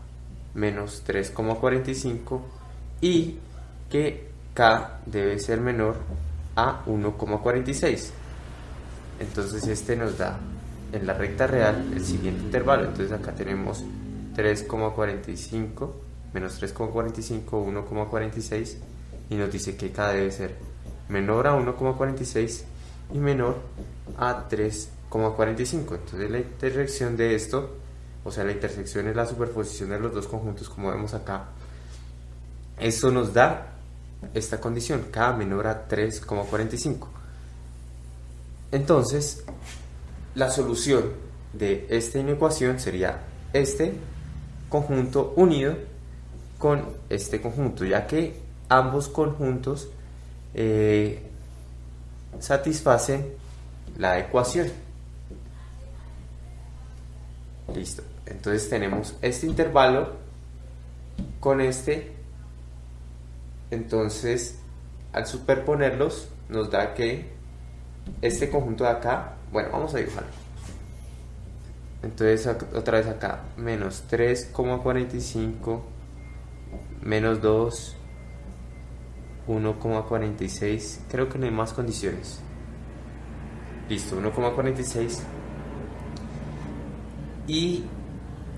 menos 3,45 y que K debe ser menor a 1,46 entonces este nos da en la recta real el siguiente intervalo. Entonces acá tenemos 3,45 menos 3,45 1,46 y nos dice que k debe ser menor a 1,46 y menor a 3,45 entonces la intersección de esto o sea la intersección es la superposición de los dos conjuntos como vemos acá eso nos da esta condición, k menor a 3,45. Entonces, la solución de esta inecuación sería este conjunto unido con este conjunto, ya que ambos conjuntos eh, satisfacen la ecuación. Listo. Entonces tenemos este intervalo con este entonces, al superponerlos, nos da que este conjunto de acá, bueno, vamos a dibujarlo. Entonces, otra vez acá, menos 3,45, menos 2, 1,46. Creo que no hay más condiciones. Listo, 1,46. Y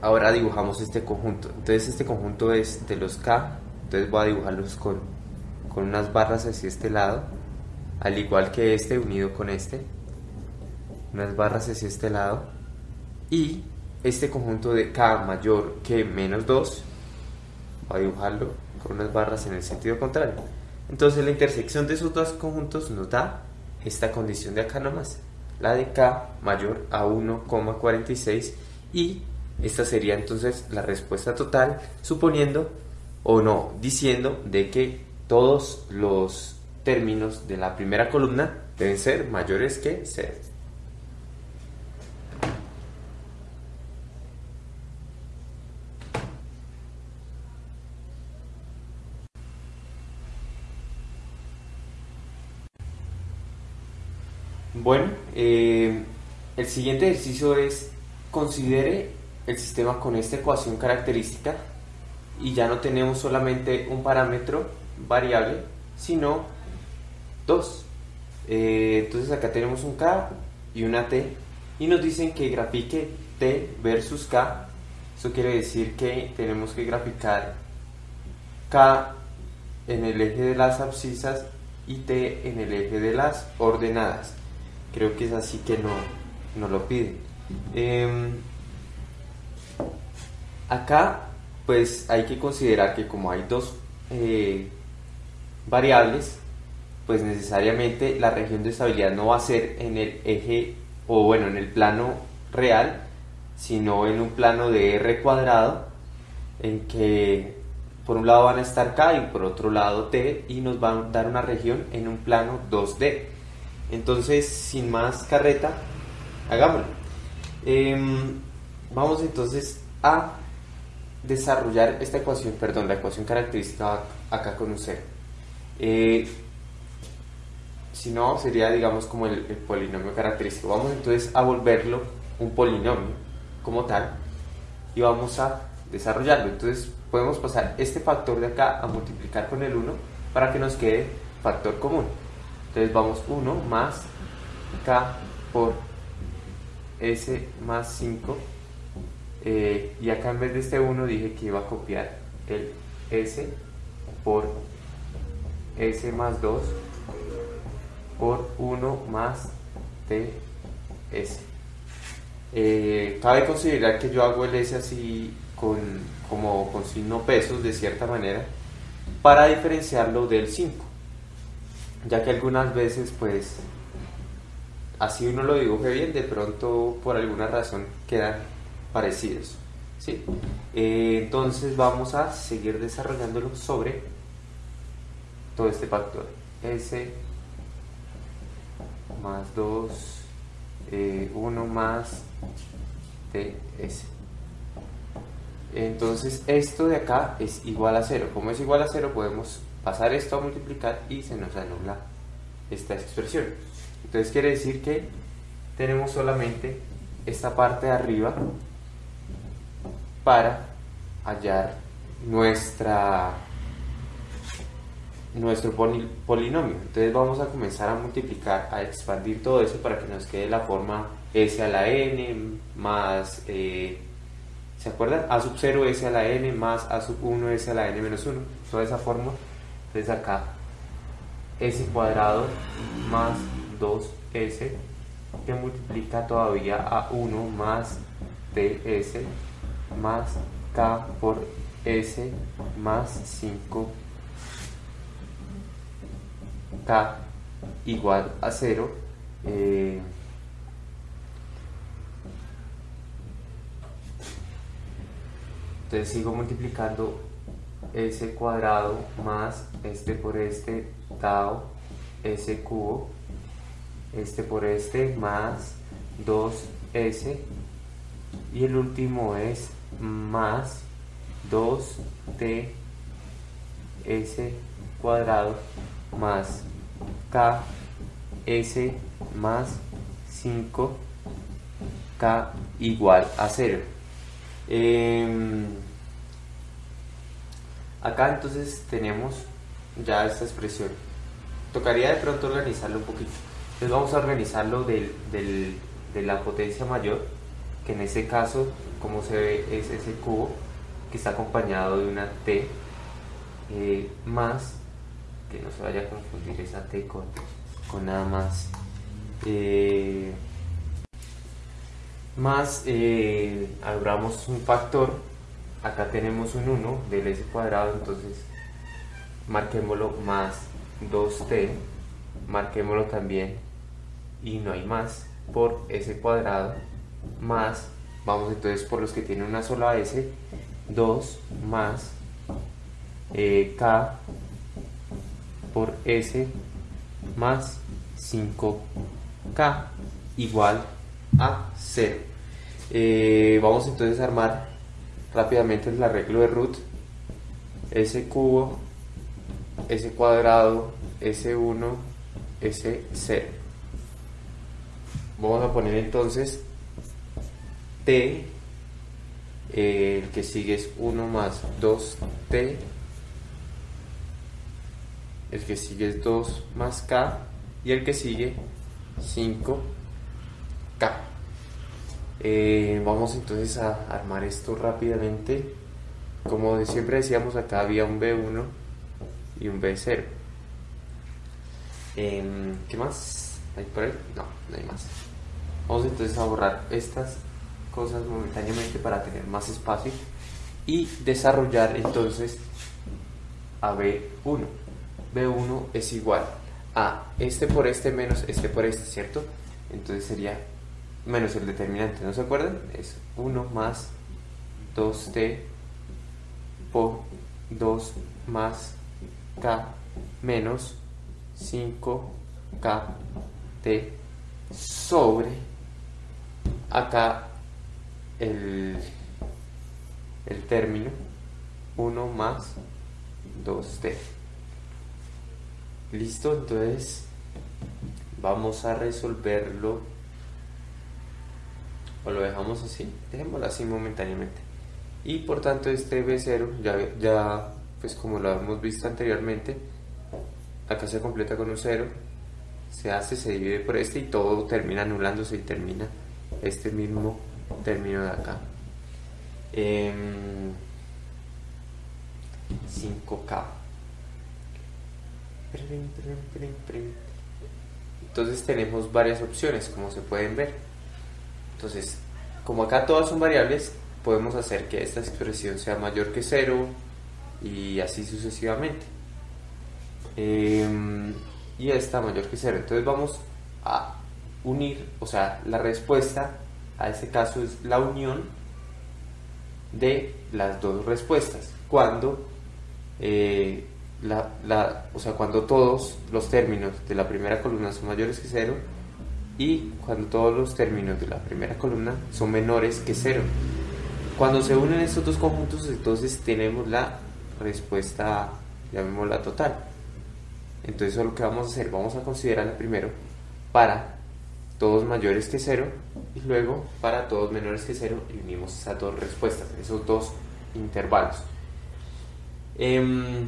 ahora dibujamos este conjunto. Entonces, este conjunto es de los K. Entonces voy a dibujarlos con, con unas barras hacia este lado al igual que este unido con este. Unas barras hacia este lado. Y este conjunto de K mayor que menos 2 voy a dibujarlo con unas barras en el sentido contrario. Entonces la intersección de esos dos conjuntos nos da esta condición de acá nomás. La de K mayor a 1,46 y esta sería entonces la respuesta total suponiendo o no, diciendo de que todos los términos de la primera columna deben ser mayores que 0. Bueno, eh, el siguiente ejercicio es considere el sistema con esta ecuación característica y ya no tenemos solamente un parámetro variable, sino dos. Eh, entonces acá tenemos un K y una T y nos dicen que grafique T versus K. Eso quiere decir que tenemos que graficar K en el eje de las abscisas y T en el eje de las ordenadas. Creo que es así que no, no lo pide. Em, acá pues hay que considerar que como hay dos eh, variables, pues necesariamente la región de estabilidad no va a ser en el eje o bueno en el plano real, sino en un plano de r cuadrado en que por un lado van a estar k y por otro lado t y nos van a dar una región en un plano 2D. Entonces, sin más carreta, hagámoslo. Em, vamos entonces a desarrollar esta ecuación, perdón, la ecuación característica acá con un cero. Eh, si no, sería digamos como el, polinomio característico. Vamos entonces a volverlo un polinomio como tal y vamos a desarrollarlo. Entonces podemos pasar este factor de acá a multiplicar con el 1 para que nos quede factor común. Entonces vamos 1 más k por S más 5 eh, y acá en vez de este 1 dije que iba a copiar el S por S más 2 por 1 más TS. Eh, cabe considerar que yo hago el S así con, como con signo pesos de cierta manera para diferenciarlo del 5 ya que algunas veces pues así uno lo dibuje bien de pronto por alguna razón quedan parecidos ¿sí? Eh, entonces vamos a seguir desarrollándolo sobre todo este factor. S más 2 1 eh, más TS entonces esto de acá es igual a 0 como es igual a 0 podemos pasar esto a multiplicar y se nos anula esta expresión. Entonces quiere decir que tenemos solamente esta parte de arriba para hallar nuestra nuestro polinomio. Entonces vamos a comenzar a multiplicar, a expandir todo eso para que nos quede la forma s a la n más, eh, ¿se acuerdan? a sub 0 s a la n más a sub 1 s a la n menos 1. Toda esa forma. Entonces acá s cuadrado más 2s que multiplica todavía a 1 más ds más k por s más 5 k igual a 0 eh, entonces sigo multiplicando s cuadrado más este por este dado s cubo este por este más 2s y el último es más 2t s cuadrado más k s más 5 k igual a 0 em, acá entonces tenemos ya esta expresión. Tocaría de pronto organizarlo un poquito. Entonces vamos a organizarlo del, de la potencia mayor que en ese caso como se ve es ese cubo que está acompañado de una t eh, más que no se vaya a confundir esa T con, con nada más. Eh, más, eh, abramos un factor, acá tenemos un 1 del s cuadrado, entonces marquémoslo más 2t, marquémoslo también y no hay más por s cuadrado más, vamos entonces por los que tienen una sola s, 2 más eh, k por S más 5K igual a 0. Eh, vamos entonces a armar rápidamente el arreglo de root. S cubo, S cuadrado, S1, S0. Vamos a poner entonces T, eh, el que sigue es 1 más 2T el que sigue es 2 más K y el que sigue 5K. Eh, vamos entonces a armar esto rápidamente. Como siempre decíamos, acá había un B1 y un B0. Em, ¿Qué más? ¿Hay por ahí? No, no hay más. Vamos entonces a borrar estas cosas momentáneamente para tener más espacio y desarrollar entonces a B1. B1 es igual a este por este menos este por este, ¿cierto? Entonces sería menos el determinante, ¿no se acuerdan? Es 1 más 2t por 2 más k menos 5kt sobre acá el, el término 1 más 2t. Listo, entonces vamos a resolverlo o lo dejamos así, dejémoslo así momentáneamente. Y por tanto este B0 ya, ya pues como lo hemos visto anteriormente, acá se completa con un 0, se hace, se divide por este y todo termina anulándose y termina este mismo término de acá. 5K. Em, Entonces tenemos varias opciones, como se pueden ver. Entonces, como acá todas son variables, podemos hacer que esta expresión sea mayor que 0 y así sucesivamente. Em, y esta mayor que 0. Entonces vamos a unir, o sea, la respuesta a este caso es la unión de las dos respuestas. Cuando, eh, la, o sea, cuando todos los términos de la primera columna son mayores que 0 y cuando todos los términos de la primera columna son menores que 0. Cuando se unen estos dos conjuntos, entonces tenemos la respuesta, llamémosla total. Entonces, eso es lo que vamos a hacer. Vamos a considerarla primero para todos mayores que 0 y luego para todos menores que 0 y unimos esas dos respuestas, esos dos intervalos. Em,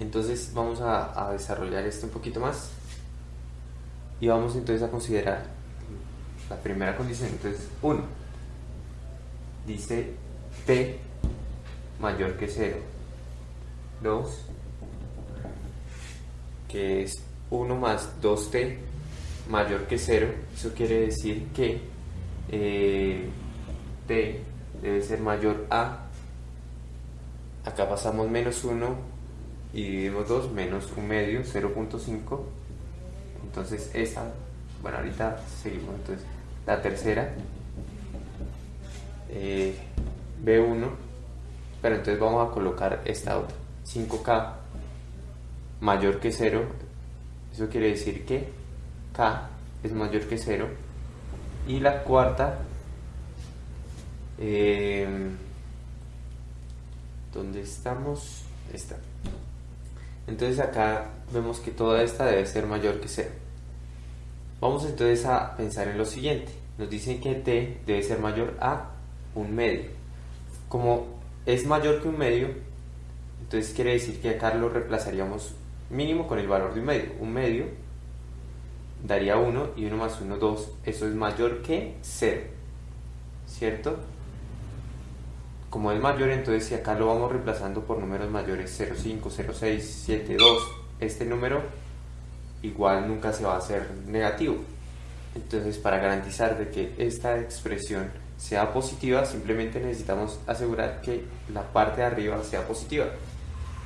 entonces vamos a, desarrollar esto un poquito más y vamos entonces a considerar la primera condición. Entonces 1 dice t mayor que 0. 2 que es 1 más 2t mayor que 0, eso quiere decir que eh, t debe ser mayor a, acá pasamos menos 1 y dividimos 2, menos 1 medio, 0.5, entonces esa, bueno ahorita seguimos, entonces la tercera, eh, B1, pero entonces vamos a colocar esta otra, 5K mayor que 0, eso quiere decir que K es mayor que 0. Y la cuarta, eh, ¿dónde estamos? Esta. Entonces acá vemos que toda esta debe ser mayor que 0. Vamos entonces a pensar en lo siguiente. Nos dicen que t debe ser mayor a un medio. Como es mayor que un medio, entonces quiere decir que acá lo reemplazaríamos mínimo con el valor de un medio. Un medio daría 1 y 1 más 1, 2. Eso es mayor que 0. ¿Cierto? Como es mayor, entonces si acá lo vamos reemplazando por números mayores 0,5, 0,6, 7, 2, este número igual nunca se va a hacer negativo. Entonces para garantizar de que esta expresión sea positiva, simplemente necesitamos asegurar que la parte de arriba sea positiva.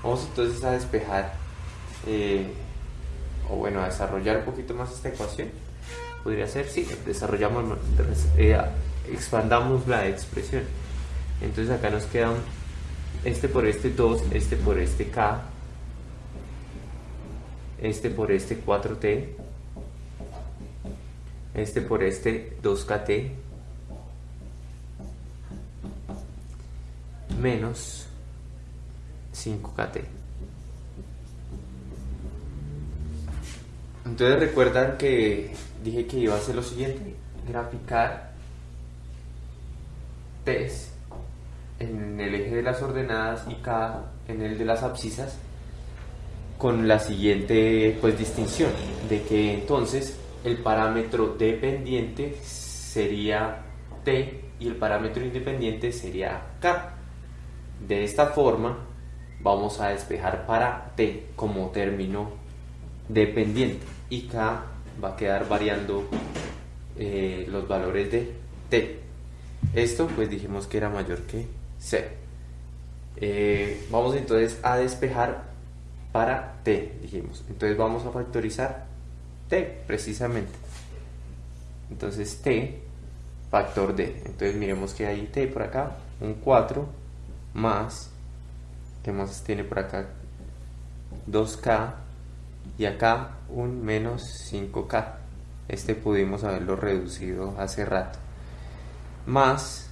Vamos entonces a despejar eh, o bueno, a desarrollar un poquito más esta ecuación. Podría ser, sí, desarrollamos, eh, expandamos la expresión. Entonces acá nos queda este por este 2, este por este K, este por este 4T, este por este 2KT, menos 5KT. Entonces recuerdan que dije que iba a hacer lo siguiente, graficar T's en el eje de las ordenadas y K en el de las abscisas con la siguiente pues distinción de que entonces el parámetro dependiente sería T y el parámetro independiente sería K. De esta forma vamos a despejar para T como término dependiente y K va a quedar variando eh, los valores de T. Esto pues dijimos que era mayor que C. Eh, vamos entonces a despejar para T, dijimos. Entonces vamos a factorizar T precisamente. Entonces T, factor D. Entonces miremos que hay T por acá, un 4 más, ¿qué más tiene por acá? 2K y acá un menos 5K. Este pudimos haberlo reducido hace rato. Más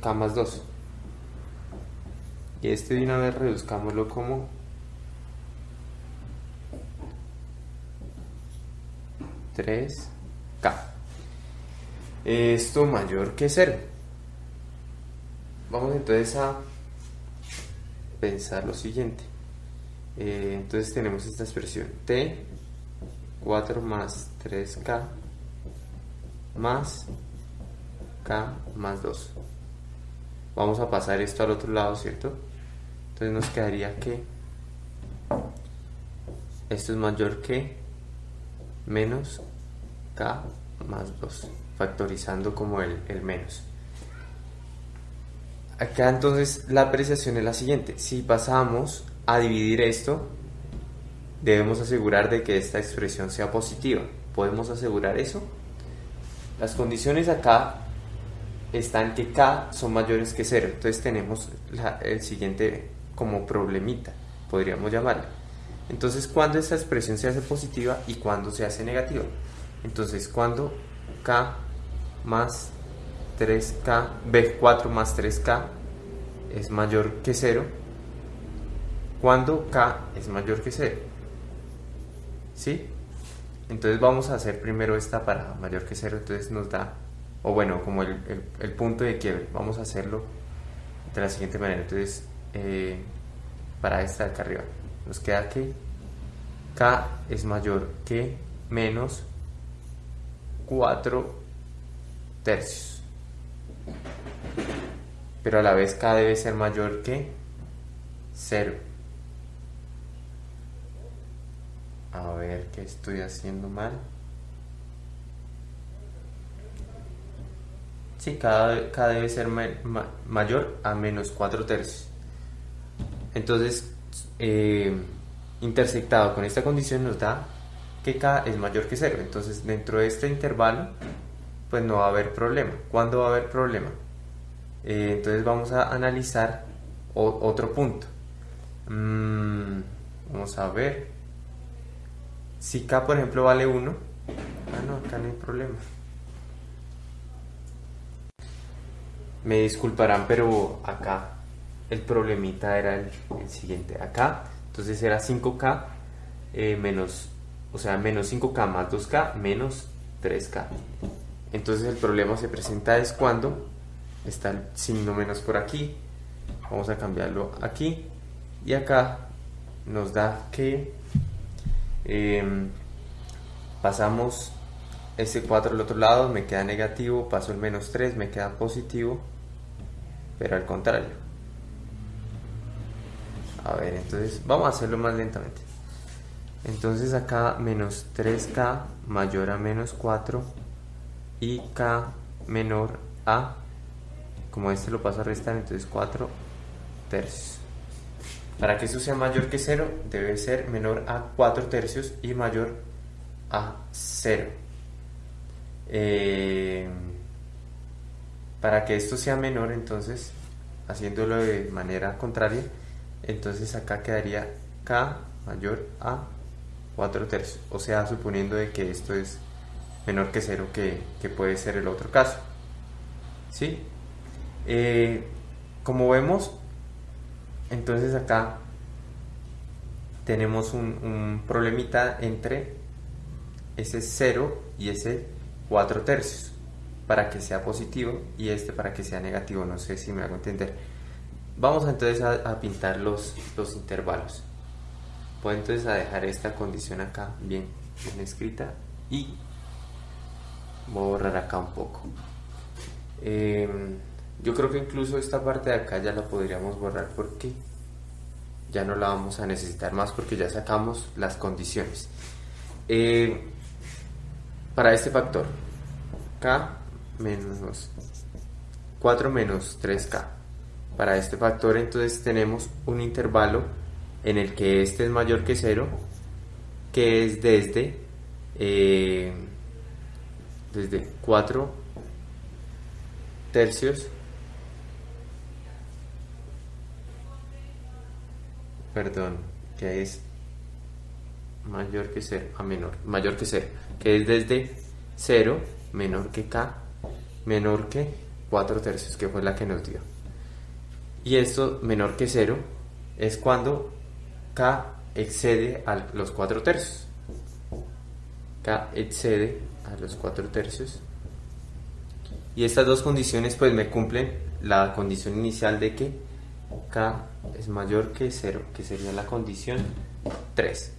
K más 2. Y este de una vez reduzcámoslo como K. Esto mayor que 0. Vamos entonces a pensar lo siguiente. Eh, entonces tenemos esta expresión t 4 más 3k más k más 2. Vamos a pasar esto al otro lado, ¿cierto? Entonces nos quedaría que esto es mayor que menos k más 2, factorizando como el, el menos. Acá entonces la apreciación es la siguiente. Si pasamos a dividir esto, debemos asegurar de que esta expresión sea positiva. ¿Podemos asegurar eso? Las condiciones acá están que k son mayores que 0. Entonces tenemos el siguiente como problemita, podríamos llamarlo. Entonces, ¿cuándo esta expresión se hace positiva y cuándo se hace negativa? Entonces, cuando k más 3k, b4 más 3k es mayor que 0, cuando k es mayor que 0. ¿Sí? Entonces vamos a hacer primero esta para mayor que 0, entonces nos da, o bueno, como el, punto de quiebre, vamos a hacerlo de la siguiente manera. Entonces, eh, para esta de acá arriba, nos queda que k es mayor que menos 4 tercios pero a la vez K debe ser mayor que 0. A ver qué estoy haciendo mal. Sí, K, K debe ser mayor a menos 4 tercios. Entonces, eh, intersectado con esta condición nos da que K es mayor que 0. Entonces, dentro de este intervalo, pues no va a haber problema. ¿Cuándo va a haber problema? Eh, entonces vamos a analizar otro punto. Mm, vamos a ver. Si K, por ejemplo, vale 1. Ah, no, acá no hay problema. Me disculparán, pero acá el problemita era el, siguiente. Acá, entonces era 5K eh, menos, o sea, menos 5K más 2K menos 3K. Entonces el problema se presenta es cuando está el signo menos por aquí. Vamos a cambiarlo aquí. Y acá nos da que em, pasamos ese 4 al otro lado me queda negativo paso el menos 3 me queda positivo pero al contrario. A ver entonces vamos a hacerlo más lentamente. Entonces acá menos 3k mayor a menos 4 y k menor a como este lo paso a restar, entonces 4 tercios. Para que esto sea mayor que 0, debe ser menor a 4 tercios y mayor a 0. Eh, para que esto sea menor, entonces, haciéndolo de manera contraria, entonces acá quedaría K mayor a 4 tercios. O sea, suponiendo de que esto es menor que 0, que, que puede ser el otro caso. ¿Sí? Eh, como vemos, entonces acá tenemos un, problemita entre ese 0 y ese 4 tercios para que sea positivo y este para que sea negativo, no sé si me hago entender. Vamos entonces a, pintar los, los intervalos. Puedo entonces a dejar esta condición acá bien, bien escrita y voy a borrar acá un poco. Eh, yo creo que incluso esta parte de acá ya la podríamos borrar porque ya no la vamos a necesitar más porque ya sacamos las condiciones. Eh, para este factor, k menos 4 menos 3k. Para este factor entonces tenemos un intervalo en el que este es mayor que 0, que es desde, eh, desde 4 tercios perdón, que es mayor que 0 a menor, mayor que 0, que es desde 0 menor que k, menor que 4 tercios, que fue la que nos dio. Y esto menor que 0 es cuando k excede a los 4 tercios. k excede a los 4 tercios. Y estas dos condiciones pues me cumplen la condición inicial de que k es mayor que 0, que sería la condición 3.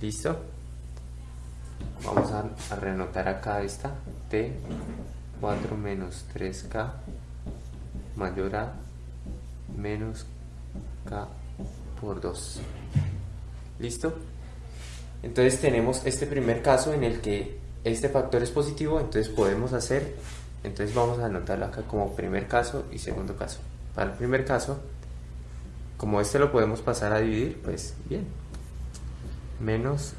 ¿Listo? vamos a, a reanotar acá esta t 4 menos 3k mayor a menos k por 2 listo entonces tenemos este primer caso en el que este factor es positivo entonces podemos hacer entonces vamos a anotarlo acá como primer caso y segundo caso. Para el primer caso como este lo podemos pasar a dividir pues bien. Menos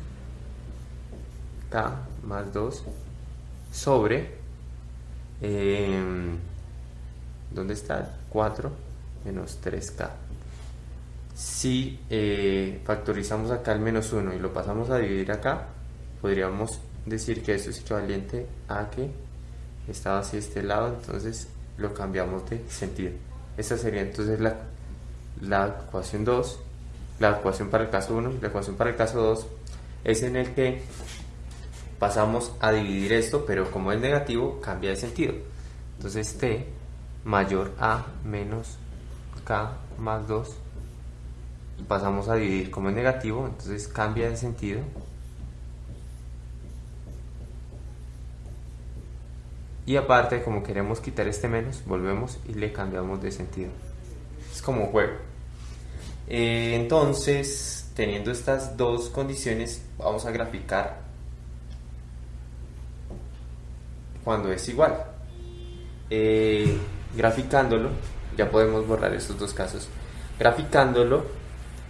k más 2 sobre eh, ¿dónde está? 4 menos 3k si eh, factorizamos acá el menos 1 y lo pasamos a dividir acá podríamos decir que esto es equivalente a que estaba así este lado entonces lo cambiamos de sentido esta sería entonces la, la ecuación 2 la ecuación para el caso 1 la ecuación para el caso 2 es en el que pasamos a dividir esto, pero como es negativo, cambia de sentido. Entonces t mayor a menos k más 2, pasamos a dividir como es negativo, entonces cambia de sentido. Y aparte, como queremos quitar este menos, volvemos y le cambiamos de sentido. Es como un juego. Eh, entonces, teniendo estas dos condiciones, vamos a graficar cuando es igual. Eh, graficándolo, ya podemos borrar estos dos casos. Graficándolo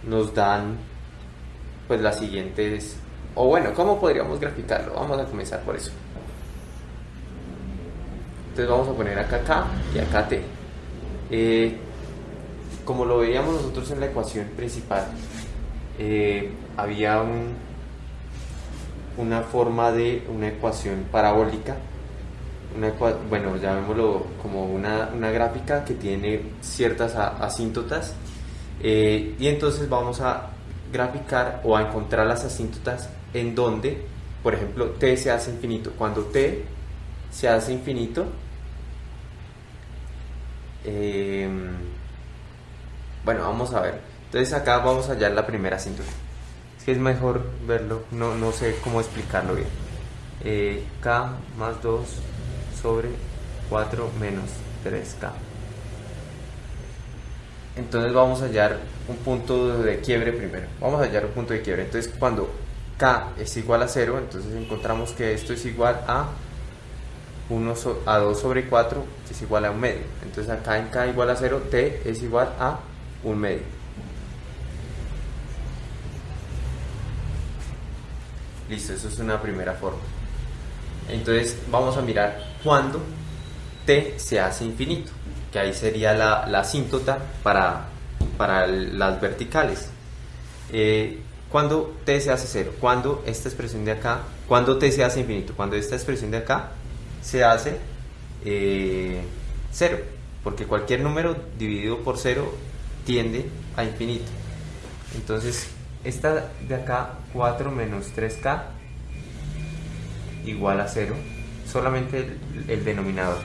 nos dan pues las siguientes, o bueno, ¿cómo podríamos graficarlo? Vamos a comenzar por eso. Entonces vamos a poner acá K y acá T. Eh, como lo veíamos nosotros en la ecuación principal, eh, había un, una forma de una ecuación parabólica una, bueno, llamémoslo como una, una, gráfica que tiene ciertas asíntotas eh, y entonces vamos a graficar o a encontrar las asíntotas en donde, por ejemplo, t se hace infinito. Cuando t se hace infinito, em, bueno, vamos a ver. Entonces acá vamos a hallar la primera asíntota. Es que es mejor verlo, no, no sé cómo explicarlo bien. Eh, k más 2 sobre 4 menos 3K. Entonces vamos a hallar un punto de quiebre primero. Vamos a hallar un punto de quiebre. Entonces cuando K es igual a 0, entonces encontramos que esto es igual a 1 a 2 sobre 4 es igual a un medio. Entonces acá en K igual a 0, T es igual a un medio. Listo, eso es una primera forma. Entonces vamos a mirar cuando t se hace infinito, que ahí sería la, la asíntota para, para las verticales. Eh, cuando t se hace cero, cuando esta expresión de acá, cuando t se hace infinito, cuando esta expresión de acá se hace eh, cero, porque cualquier número dividido por cero tiende a infinito. Entonces, esta de acá, 4 menos 3k, igual a 0, solamente el, denominador.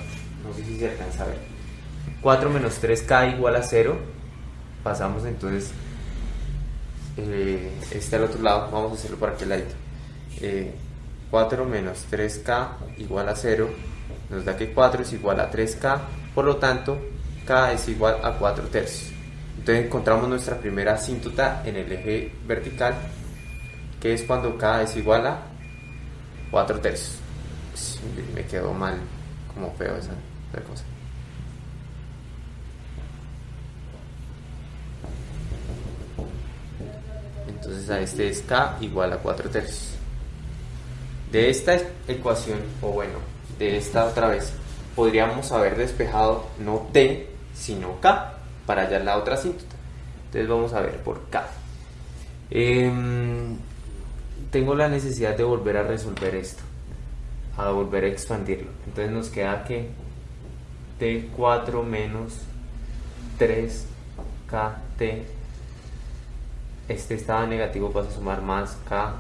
No sé si se alcanza a ver. 4 menos 3k igual a 0. Pasamos entonces eh, este al otro lado. Vamos a hacerlo para aquel lado. Eh, 4 menos 3k igual a 0 nos da que 4 es igual a 3k. Por lo tanto, k es igual a 4 tercios. Entonces encontramos nuestra primera asíntota en el eje vertical, que es cuando k es igual a 4 tercios. me quedó mal, como feo esa, cosa. Entonces a este es K igual a 4 tercios. De esta ecuación, o bueno, de esta otra vez, podríamos haber despejado no T, sino K, para hallar la otra asíntota. Entonces vamos a ver por K. Eh, tengo la necesidad de volver a resolver esto, a volver a expandirlo. Entonces nos queda que T4 menos 3KT, este estado negativo pasa a sumar más K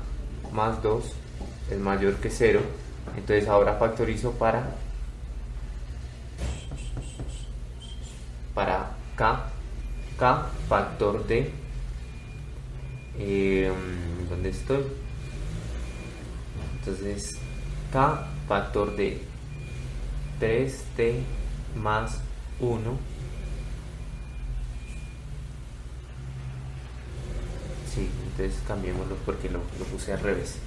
más 2, es mayor que 0. Entonces ahora factorizo para, para K, K factor de... Eh, ¿Dónde estoy? Entonces, K factor de 3T más 1 Sí, entonces cambiémoslo porque lo, lo, puse al revés.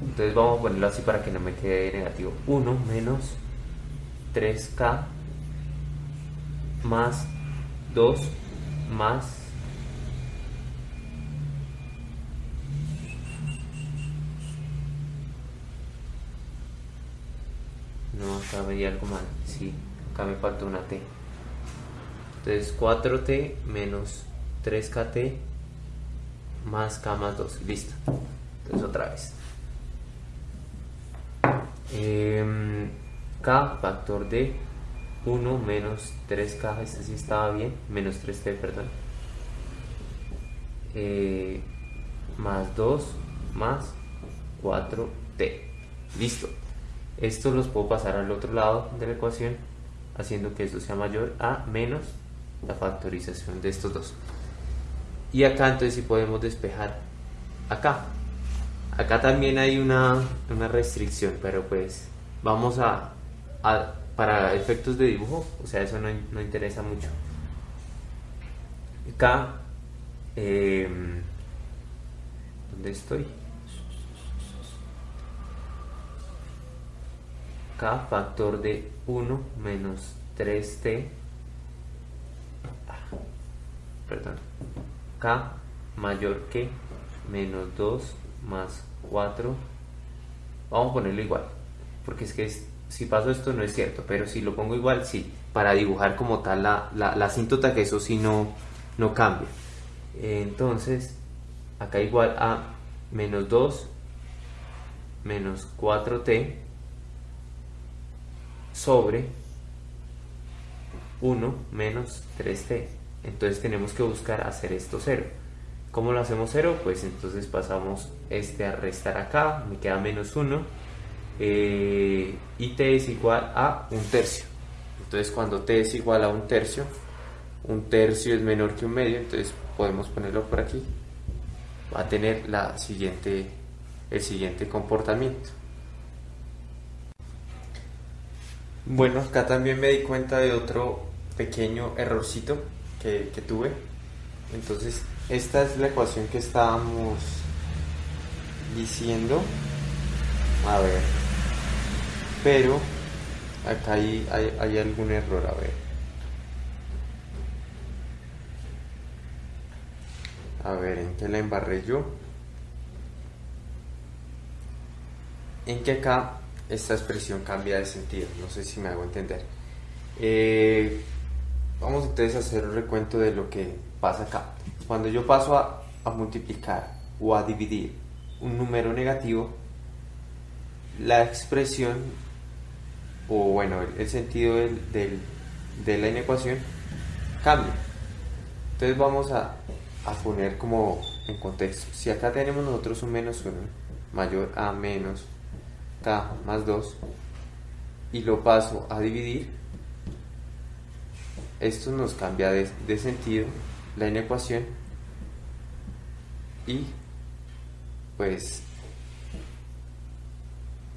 Entonces vamos a ponerlo así para que no me quede negativo. 1 menos 3K más 2 más no acá veía algo mal. Sí acá me falta una t. Entonces 4t menos 3kt más k más 2 listo. Entonces otra vez eh, k factor de 1 menos 3K, este sí estaba bien, menos 3T, perdón. Eh, más 2 más 4T. Listo. Estos los puedo pasar al otro lado de la ecuación, haciendo que esto sea mayor a menos la factorización de estos dos. Y acá entonces sí podemos despejar acá. Acá también hay una, una restricción, pero pues vamos a, para efectos de dibujo, o sea, eso no, no interesa mucho. K, eh, ¿dónde estoy? K factor de 1 menos 3T, perdón, K mayor que menos 2 más 4, vamos a ponerlo igual, porque es que es si paso esto no es cierto, pero si lo pongo igual, sí, para dibujar como tal la, la, la asíntota, que eso sí no, no cambia. Entonces, acá igual a menos 2 menos 4t sobre 1 menos 3t. Entonces tenemos que buscar hacer esto 0. ¿Cómo lo hacemos 0? Pues entonces pasamos este a restar acá, me queda menos 1 eh, y t es igual a un tercio. Entonces cuando t es igual a un tercio, un tercio es menor que un medio, entonces podemos ponerlo por aquí. Va a tener la siguiente, el siguiente comportamiento. Bueno, acá también me di cuenta de otro pequeño errorcito que, que tuve. Entonces, esta es la ecuación que estábamos diciendo. A ver, pero acá hay, hay, algún error, a ver. A ver, ¿en qué la embarré yo? En que acá esta expresión cambia de sentido, no sé si me hago entender. Eh, vamos entonces a hacer un recuento de lo que pasa acá. Cuando yo paso a, a multiplicar o a dividir un número negativo, la expresión o bueno, el, sentido del, de la inecuación cambia. Entonces vamos a, a, poner como en contexto. Si acá tenemos nosotros un menos 1 mayor a menos k más 2 y lo paso a dividir, esto nos cambia de, de sentido la inecuación y pues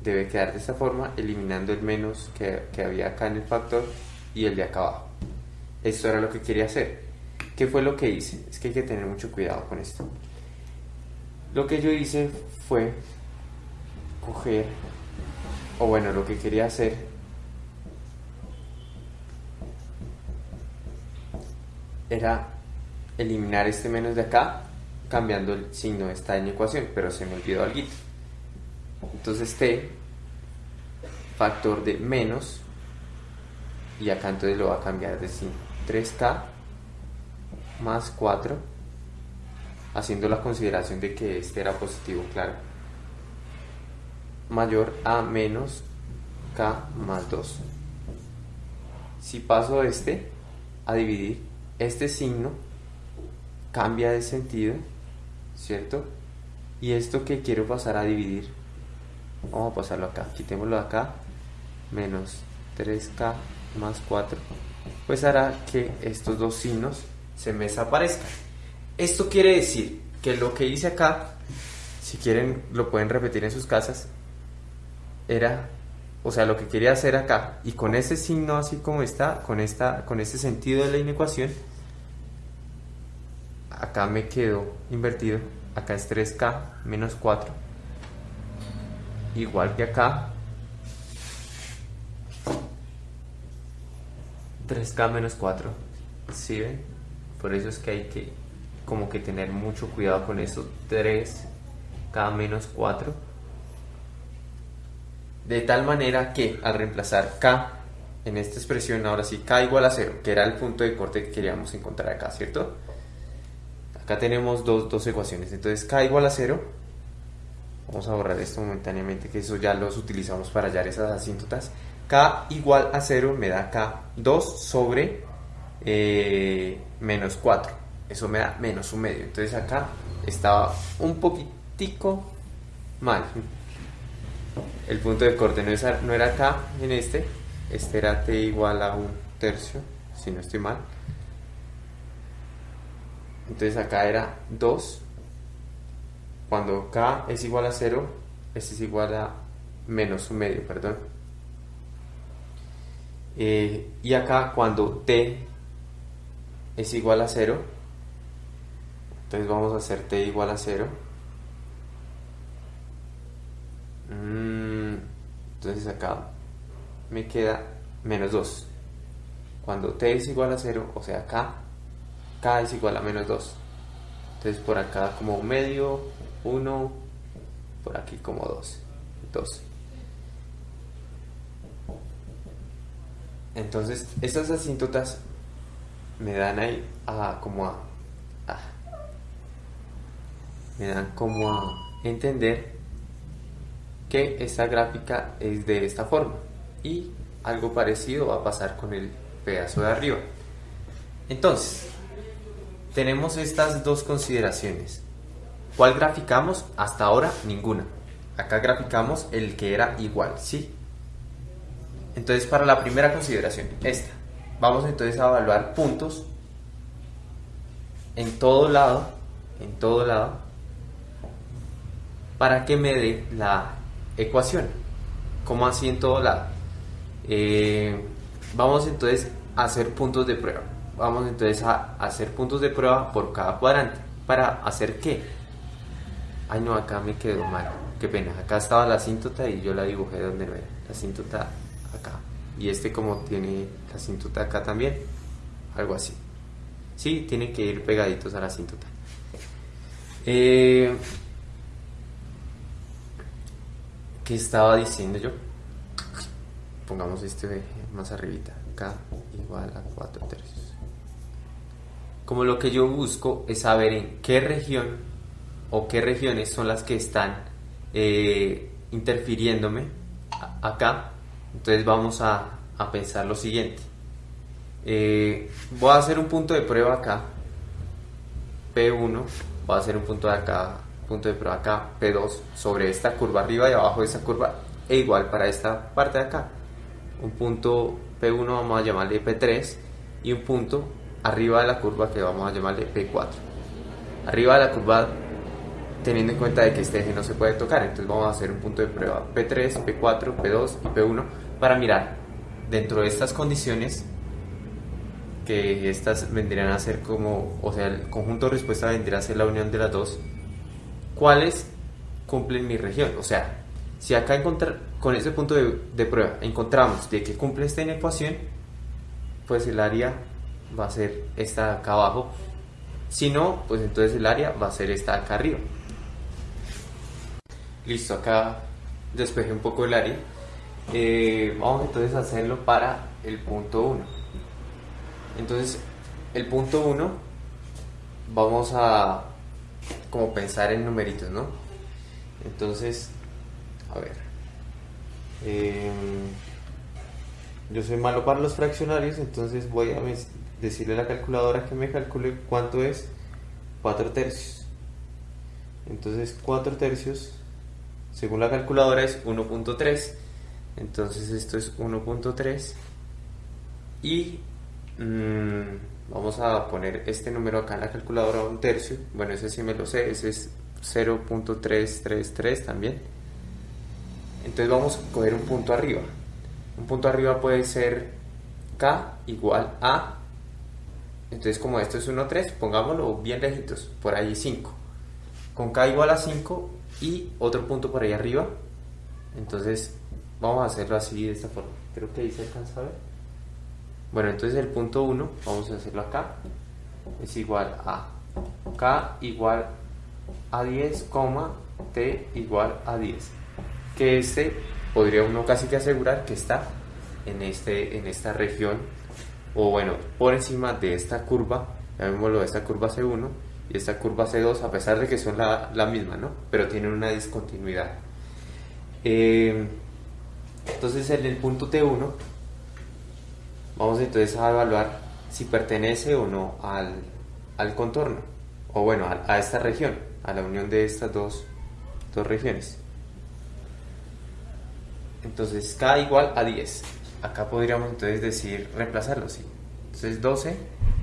debe quedar de esta forma, eliminando el menos que, que, había acá en el factor y el de acá abajo. Esto era lo que quería hacer. ¿Qué fue lo que hice? Es que hay que tener mucho cuidado con esto. Lo que yo hice fue coger, o bueno, lo que quería hacer era eliminar este menos de acá cambiando el signo de esta en ecuación, pero se me olvidó algo. Entonces t factor de menos y acá entonces lo va a cambiar de 3k más 4 haciendo la consideración de que este era positivo, claro. Mayor a menos k más 2 si paso este a dividir este signo cambia de sentido ¿cierto? y esto que quiero pasar a dividir vamos a pasarlo acá, quitémoslo acá, menos 3k más 4, pues hará que estos dos signos se me desaparezcan. Esto quiere decir que lo que hice acá si quieren lo pueden repetir en sus casas, era, o sea, lo que quería hacer acá, y con ese signo así como está, con, esta, con ese sentido de la inecuación, acá me quedó invertido, acá es 3k menos 4, igual que acá, 3k menos 4, ¿sí ven? Por eso es que hay que como que tener mucho cuidado con eso, 3k menos 4, de tal manera que al reemplazar k en esta expresión, ahora sí, k igual a 0, que era el punto de corte que queríamos encontrar acá, ¿cierto? Acá tenemos dos, dos ecuaciones, entonces k igual a 0, vamos a borrar esto momentáneamente, que eso ya los utilizamos para hallar esas asíntotas, k igual a 0 me da k 2 sobre eh, menos 4, eso me da menos un medio, entonces acá estaba un poquitico mal, el punto de corte no, no era acá en este, este era t igual a un tercio, si no estoy mal, entonces acá era 2, cuando k es igual a 0, este es igual a menos un medio, perdón. Eh, y acá cuando t es igual a 0, entonces vamos a hacer t igual a 0. Mm, entonces acá me queda menos 2. Cuando t es igual a 0, o sea acá, k es igual a menos 2. Entonces por acá como medio, 1, por aquí como 2. 2. Entonces, estas asíntotas me dan ahí a, como a, me dan como a entender que esta gráfica es de esta forma y algo parecido va a pasar con el pedazo de arriba. Entonces, tenemos estas dos consideraciones. ¿Cuál graficamos? Hasta ahora ninguna. Acá graficamos el que era igual, ¿sí? Entonces, para la primera consideración, esta, vamos entonces a evaluar puntos en todo lado, en todo lado, para que me dé la ecuación. ¿Cómo así en todo lado? Eh, vamos entonces a hacer puntos de prueba. Vamos entonces a hacer puntos de prueba por cada cuadrante. ¿Para hacer qué? Ay no, acá me quedó mal. Qué pena. Acá estaba la asíntota y yo la dibujé donde no era. La asíntota acá. Y este como tiene la asíntota acá también, algo así. Sí, tiene que ir pegaditos a la asíntota. Eh, ¿Qué estaba diciendo yo? Pongamos este más arribita. K igual a 4 tercios. Como lo que yo busco es saber en qué región o qué regiones son las que están eh, interfiriéndome acá entonces vamos a, pensar lo siguiente. Eh, voy a hacer un punto de prueba acá, P1, voy a hacer un punto de acá, punto de prueba acá, P2, sobre esta curva arriba y abajo de esta curva, e igual para esta parte de acá. Un punto P1 vamos a llamarle P3 y un punto arriba de la curva que vamos a llamarle P4. Arriba de la curva teniendo en cuenta de que este eje no se puede tocar. Entonces vamos a hacer un punto de prueba P3, P4, P2 y P1 para mirar dentro de estas condiciones que estas vendrían a ser como, o sea, el conjunto de respuesta vendría a ser la unión de las dos, ¿cuáles cumplen mi región? O sea, si acá encontrar, con ese punto de, prueba encontramos de que cumple esta inecuación, pues el área va a ser esta de acá abajo. Si no, pues entonces el área va a ser esta de acá arriba. Listo, acá despejé un poco el área. Eh, vamos entonces a hacerlo para el punto 1. Entonces, el punto 1, vamos a como pensar en numeritos, ¿no? Entonces, a ver. Em, yo soy malo para los fraccionarios, entonces voy a decirle a la calculadora que me calcule cuánto es 4 tercios. Entonces, 4 tercios según la calculadora es 1.3 entonces esto es 1.3 y mm, vamos a poner este número acá en la calculadora un tercio bueno ese sí me lo sé ese es 0.333 también. Entonces vamos a coger un punto arriba. Un punto arriba puede ser k igual a... Entonces como esto es 1, 3, pongámoslo bien lejitos, por ahí 5. Con k igual a 5 y otro punto por ahí arriba. Entonces vamos a hacerlo así de esta forma. Creo que ahí se alcanza a ver. Bueno, entonces el punto 1, vamos a hacerlo acá, es igual a k igual a 10, t igual a 10. Que este podría uno casi que asegurar que está en, este, en esta región, o bueno, por encima de esta curva, llamémoslo esta curva C1 y esta curva C2, a pesar de que son la, la misma, ¿no? Pero tienen una discontinuidad. Eh, entonces en el punto T1 vamos entonces a evaluar si pertenece o no al, al contorno, o bueno, a, a, esta región, a la unión de estas dos, dos regiones. Entonces K igual a 10. Acá podríamos entonces decir, reemplazarlo, sí. Entonces 12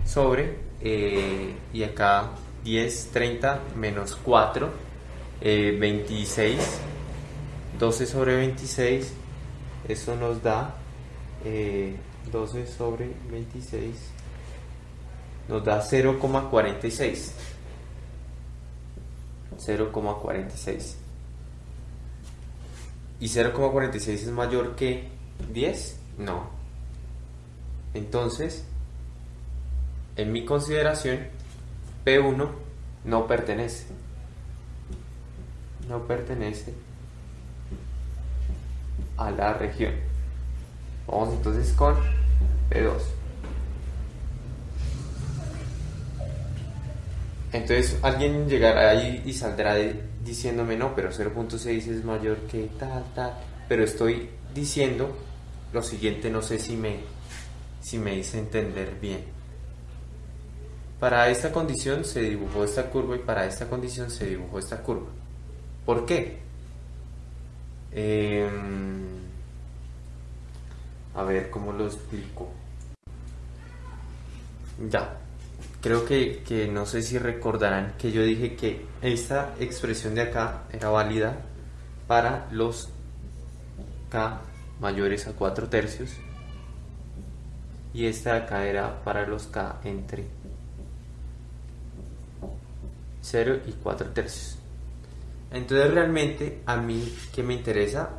sobre, eh, y acá 10, 30 menos 4, eh, 26. 12 sobre 26, eso nos da eh, 12 sobre 26 nos da 0,46 0,46 y 0,46 es mayor que 10 no. Entonces en mi consideración P1 no pertenece. No pertenece a la región. Vamos entonces con P2 entonces alguien llegará ahí y saldrá diciéndome no pero 0.6 es mayor que tal tal pero estoy diciendo lo siguiente no sé si me si me hice entender bien para esta condición se dibujó esta curva y para esta condición se dibujó esta curva ¿por qué? Eh, a ver cómo lo explico. Ya, creo que, que, no sé si recordarán que yo dije que esta expresión de acá era válida para los K mayores a 4 tercios y esta de acá era para los K entre 0 y 4 tercios. Entonces realmente a mí que me interesa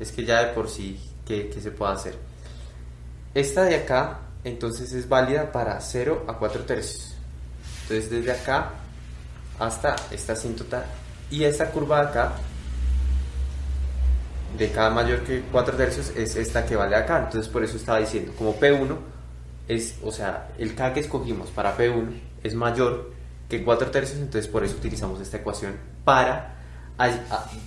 es que ya de por sí que, se pueda hacer. Esta de acá entonces es válida para 0 a 4 tercios. Entonces desde acá hasta esta asíntota y esta curva de acá de cada mayor que 4 tercios es esta que vale acá. Entonces por eso estaba diciendo, como P1 es, o sea, el K que escogimos para P1 es mayor que 4 tercios, entonces por eso utilizamos esta ecuación para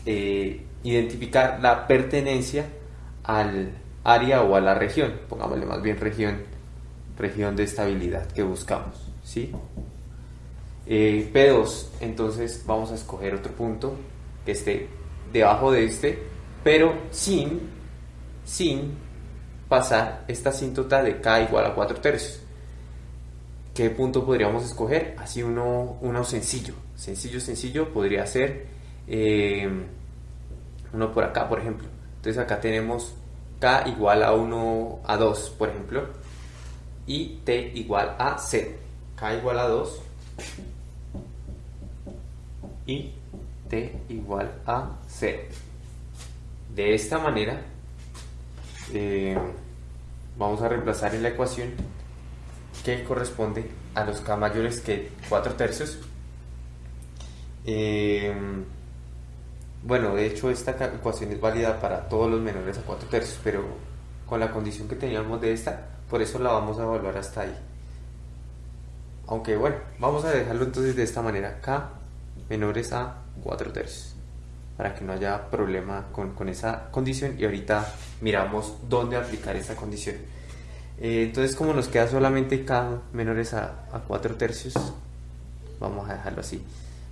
eh, identificar la pertenencia al área o a la región, pongámosle más bien región, región de estabilidad que buscamos, ¿sí? Eh, P2, entonces vamos a escoger otro punto que esté debajo de este, pero sin, sin pasar esta asíntota de K igual a 4 tercios. ¿Qué punto podríamos escoger? Así uno, uno sencillo, sencillo, sencillo, podría ser eh, uno por acá, por ejemplo. Entonces acá tenemos k igual a 1 a 2, por ejemplo, y t igual a 0. k igual a 2 y t igual a 0. De esta manera, eh, vamos a reemplazar en la ecuación que corresponde a los k mayores que 4 tercios. Eh, bueno, de hecho esta ecuación es válida para todos los menores a 4 tercios, pero con la condición que teníamos de esta, por eso la vamos a evaluar hasta ahí. Aunque bueno, vamos a dejarlo entonces de esta manera, K menores a 4 tercios, para que no haya problema con, con esa condición y ahorita miramos dónde aplicar esa condición. Eh, entonces como nos queda solamente K menores a, a 4 tercios, vamos a dejarlo así.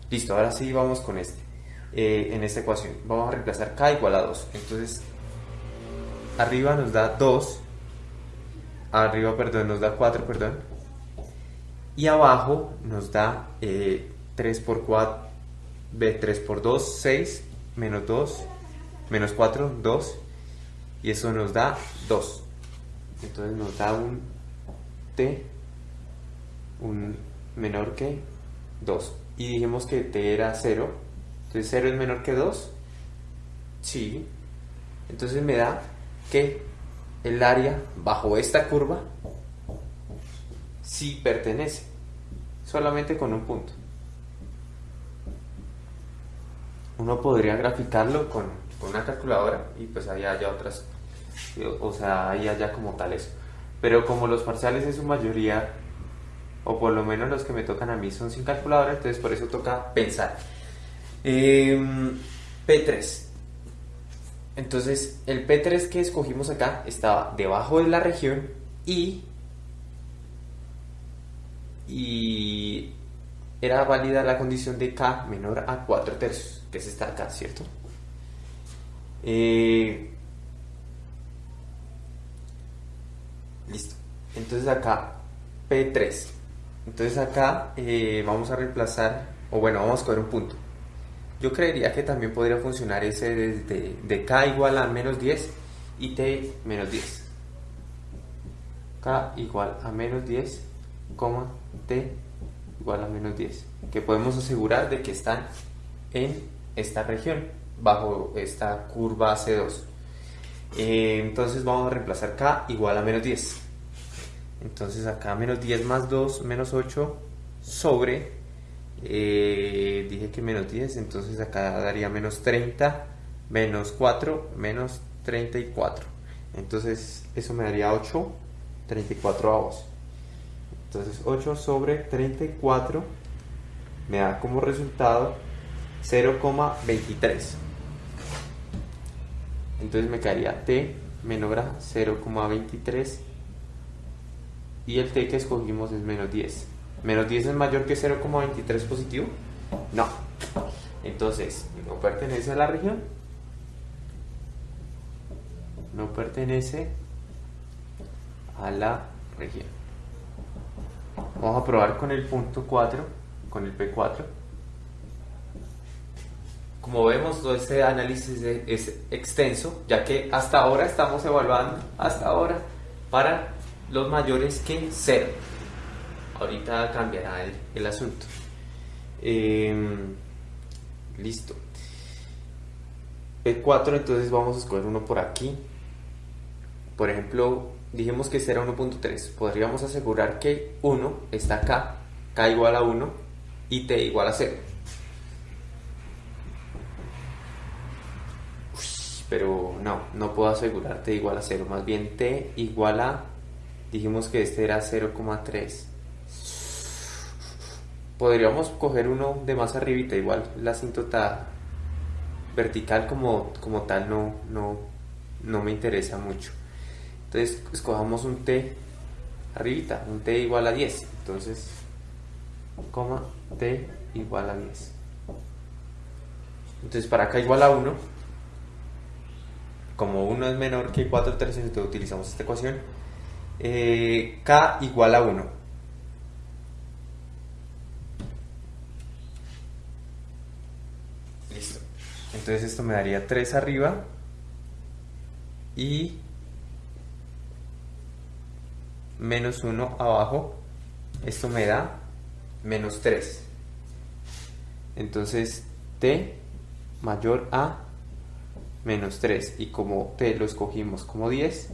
Listo, ahora sí vamos con este. Eh, en esta ecuación. Vamos a reemplazar k igual a 2. Entonces, arriba nos da 2, arriba, perdón, nos da 4, perdón, y abajo nos da 3 eh, por 4, B3 por 2, 6, menos 2, menos 4, 2, y eso nos da 2. Entonces nos da un T, un menor que 2. Y dijimos que T era 0, entonces 0 es menor que 2, sí, entonces me da que el área bajo esta curva sí pertenece, solamente con un punto. Uno podría graficarlo con, una calculadora y pues ahí haya otras, o sea, ahí haya como tal eso. Pero como los parciales en su mayoría, o por lo menos los que me tocan a mí son sin calculadora, entonces por eso toca pensar. Em, P3. Entonces, el P3 que escogimos acá estaba debajo de la región y, y era válida la condición de K menor a 4 tercios, que es esta acá, ¿cierto? Eh, listo. Entonces acá P3. Entonces acá eh, vamos a reemplazar, o bueno, vamos a coger un punto. Yo creería que también podría funcionar ese desde de k igual a menos 10 y t menos 10. k igual a menos 10, t igual a menos 10. Que podemos asegurar de que están en esta región, bajo esta curva C2. Eh, entonces vamos a reemplazar k igual a menos 10. Entonces acá menos 10 más 2 menos 8 sobre eh, dije que menos 10, entonces acá daría menos 30, menos 4, menos 34. Entonces eso me daría 8, 34 avos. Entonces 8 sobre 34 me da como resultado 0,23. Entonces me quedaría t menor a 0,23 y el t que escogimos es menos 10. ¿Menos 10 es mayor que 0,23 positivo? No. Entonces, no pertenece a la región. No pertenece a la región. Vamos a probar con el punto 4, con el P4. Como vemos, todo este análisis es extenso, ya que hasta ahora estamos evaluando, hasta ahora, para los mayores que 0 ahorita cambiará el, asunto. Em, listo. P4, entonces vamos a escoger uno por aquí. Por ejemplo, dijimos que será 1.3. Podríamos asegurar que 1 está acá, K igual a 1 y T igual a 0. Pero no, no puedo asegurar T igual a 0. Más bien T igual a, dijimos que este era 0,3 podríamos coger uno de más arribita, igual la asíntota vertical como, como tal no, no, no me interesa mucho. Entonces escojamos un t arribita, un t igual a 10. Entonces, coma t igual a 10. Entonces para acá igual a 1, como 1 es menor que 4 tercios, entonces utilizamos esta ecuación. Eh, k igual a 1. Entonces esto me daría 3 arriba y menos 1 abajo. Esto me da menos 3. Entonces t mayor a menos 3 y como t lo escogimos como 10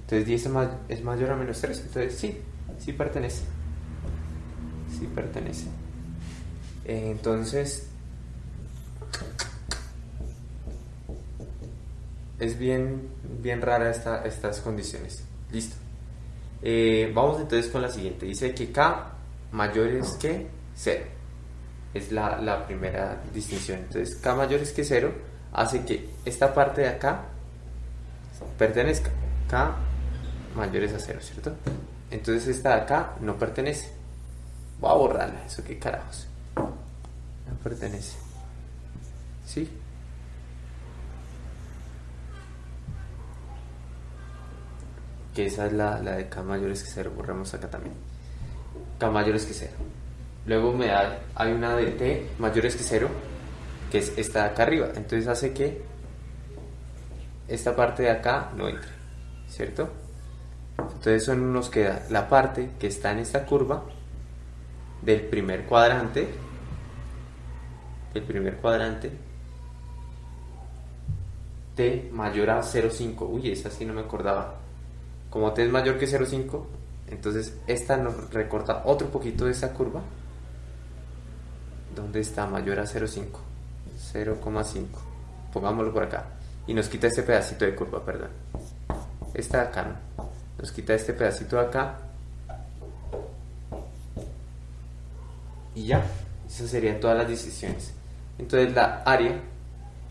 entonces 10 es, mayor a menos 3 entonces sí, sí pertenece sí pertenece entonces es bien, bien rara esta, estas condiciones. Listo. Eh, vamos entonces con la siguiente. Dice que K mayor es que 0. Es la, la, primera distinción. Entonces K mayor es que 0 hace que esta parte de acá pertenezca. K mayor es a 0, ¿cierto? Entonces esta de acá no pertenece. Voy a borrarla. Eso qué carajos. No pertenece. ¿Sí? que esa es la, de K mayores que 0, borramos acá también. K mayores que 0. luego me da, hay una de t mayores que 0, que es esta de acá arriba. Entonces hace que esta parte de acá no entre, ¿cierto? Entonces eso nos queda la parte que está en esta curva del primer cuadrante, el primer cuadrante, t mayor a 0,5. Uy, esa sí no me acordaba. Como t es mayor que 0,5, entonces esta nos recorta otro poquito de esa curva. ¿Dónde está mayor a 0,5? 0,5. Pongámoslo por acá. Y nos quita este pedacito de curva, perdón. Esta de acá, ¿no? Nos quita este pedacito de acá. Y ya. Esas serían todas las decisiones. Entonces la área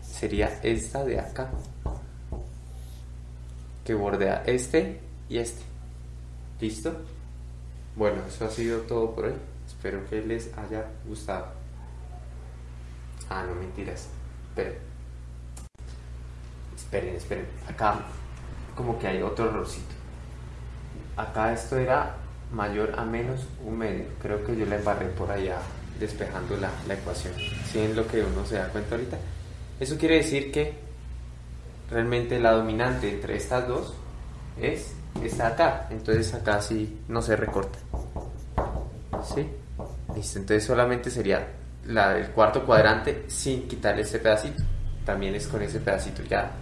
sería esta de acá. Que bordea este y este. ¿Listo? Bueno, eso ha sido todo por hoy. Espero que les haya gustado. Ah, no mentiras. Esperen. Esperen, esperen. Acá como que hay otro errorcito. Acá esto era mayor a menos un medio. Creo que yo la embarré por allá despejando la, la ecuación. ¿Sí es lo que uno se da cuenta ahorita? Eso quiere decir que realmente la dominante entre estas dos es esta acá. Entonces acá sí no se recorta. ¿Sí? Listo. Entonces solamente sería la del cuarto cuadrante sin quitarle este pedacito. También es con ese pedacito. Ya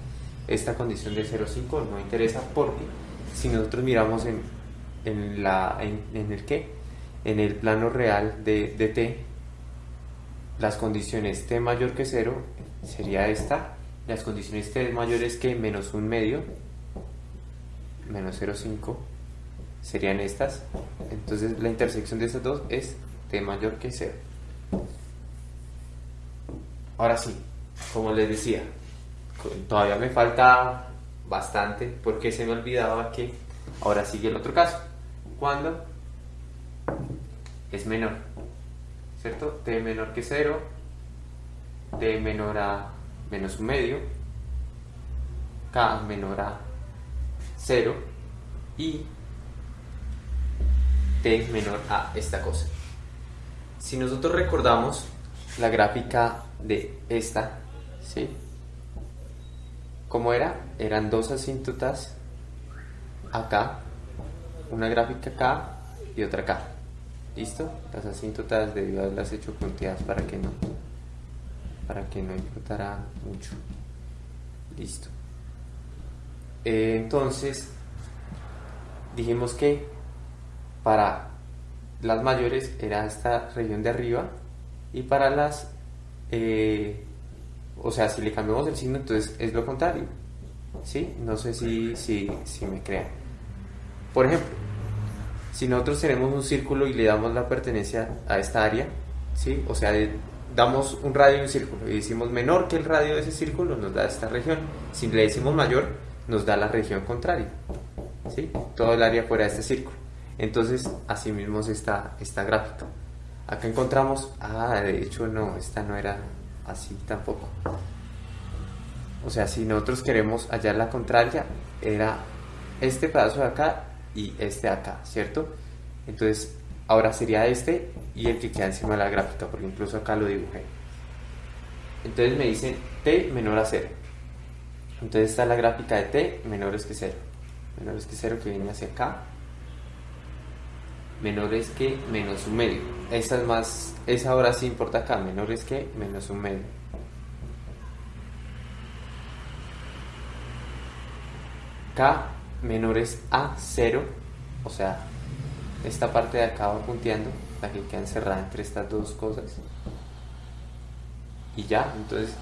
esta condición de 0,5 no interesa porque si nosotros miramos en, en, el qué, en el plano real de, de t, las condiciones t mayor que 0 sería esta, las condiciones t mayores que menos un medio, menos 0,5 serían estas, entonces la intersección de estas dos es t mayor que 0. Ahora sí, como les decía, todavía me falta bastante porque se me olvidaba que ahora sigue el otro caso. Cuando es menor, ¿cierto? t menor que 0, t menor a menos un medio, k menor a 0 y t menor a esta cosa. Si nosotros recordamos la gráfica de esta, ¿sí? ¿Cómo era? Eran dos asíntotas acá, una gráfica acá y otra acá. ¿Listo? Las asíntotas de haberlas hecho punteadas para que no para que no importara mucho. Listo. Eh, entonces, dijimos que para las mayores era esta región de arriba y para las eh, o sea, si le cambiamos el signo, entonces es lo contrario. ¿Sí? No sé si, si, si me crean. Por ejemplo, si nosotros tenemos un círculo y le damos la pertenencia a esta área, ¿sí? O sea, damos un radio y un círculo y decimos menor que el radio de ese círculo, nos da esta región. Si le decimos mayor, nos da la región contraria. ¿Sí? Todo el área fuera de este círculo. Entonces, así mismo es esta, esta gráfica. Acá encontramos, ah, de hecho no, esta no era así tampoco. O sea, si nosotros queremos hallar la contraria, era este pedazo de acá y este de acá, ¿cierto? Entonces, ahora sería este y el que queda encima de la gráfica, porque incluso acá lo dibujé. Entonces me dicen t menor a 0. Entonces está la gráfica de t menores que 0. Menores que 0 que viene hacia acá. Menores que menos un medio. Esa es más, esa ahora sí importa acá, menores que menos un medio. K menores a 0, o sea, esta parte de acá va punteando, la que queda encerrada entre estas dos cosas. Y ya, entonces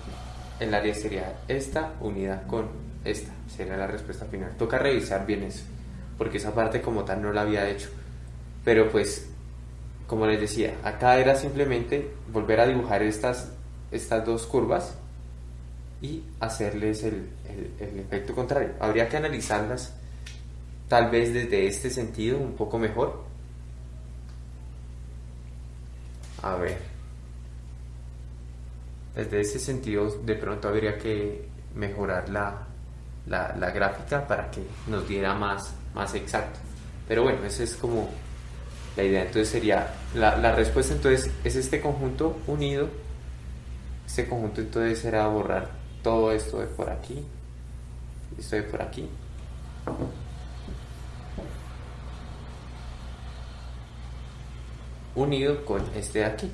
el área sería esta unidad con esta, sería la respuesta final. Toca revisar bien eso, porque esa parte como tal no la había hecho. Pero pues como les decía, acá era simplemente volver a dibujar estas, estas dos curvas y hacerles el, efecto contrario. Habría que analizarlas tal vez desde este sentido un poco mejor. A ver, desde ese sentido de pronto habría que mejorar la, gráfica para que nos diera más, más exacto. Pero bueno, ese es como La idea entonces sería, la, la respuesta entonces es este conjunto unido. Este conjunto entonces será borrar todo esto de por aquí, esto de por aquí. Unido con este de aquí.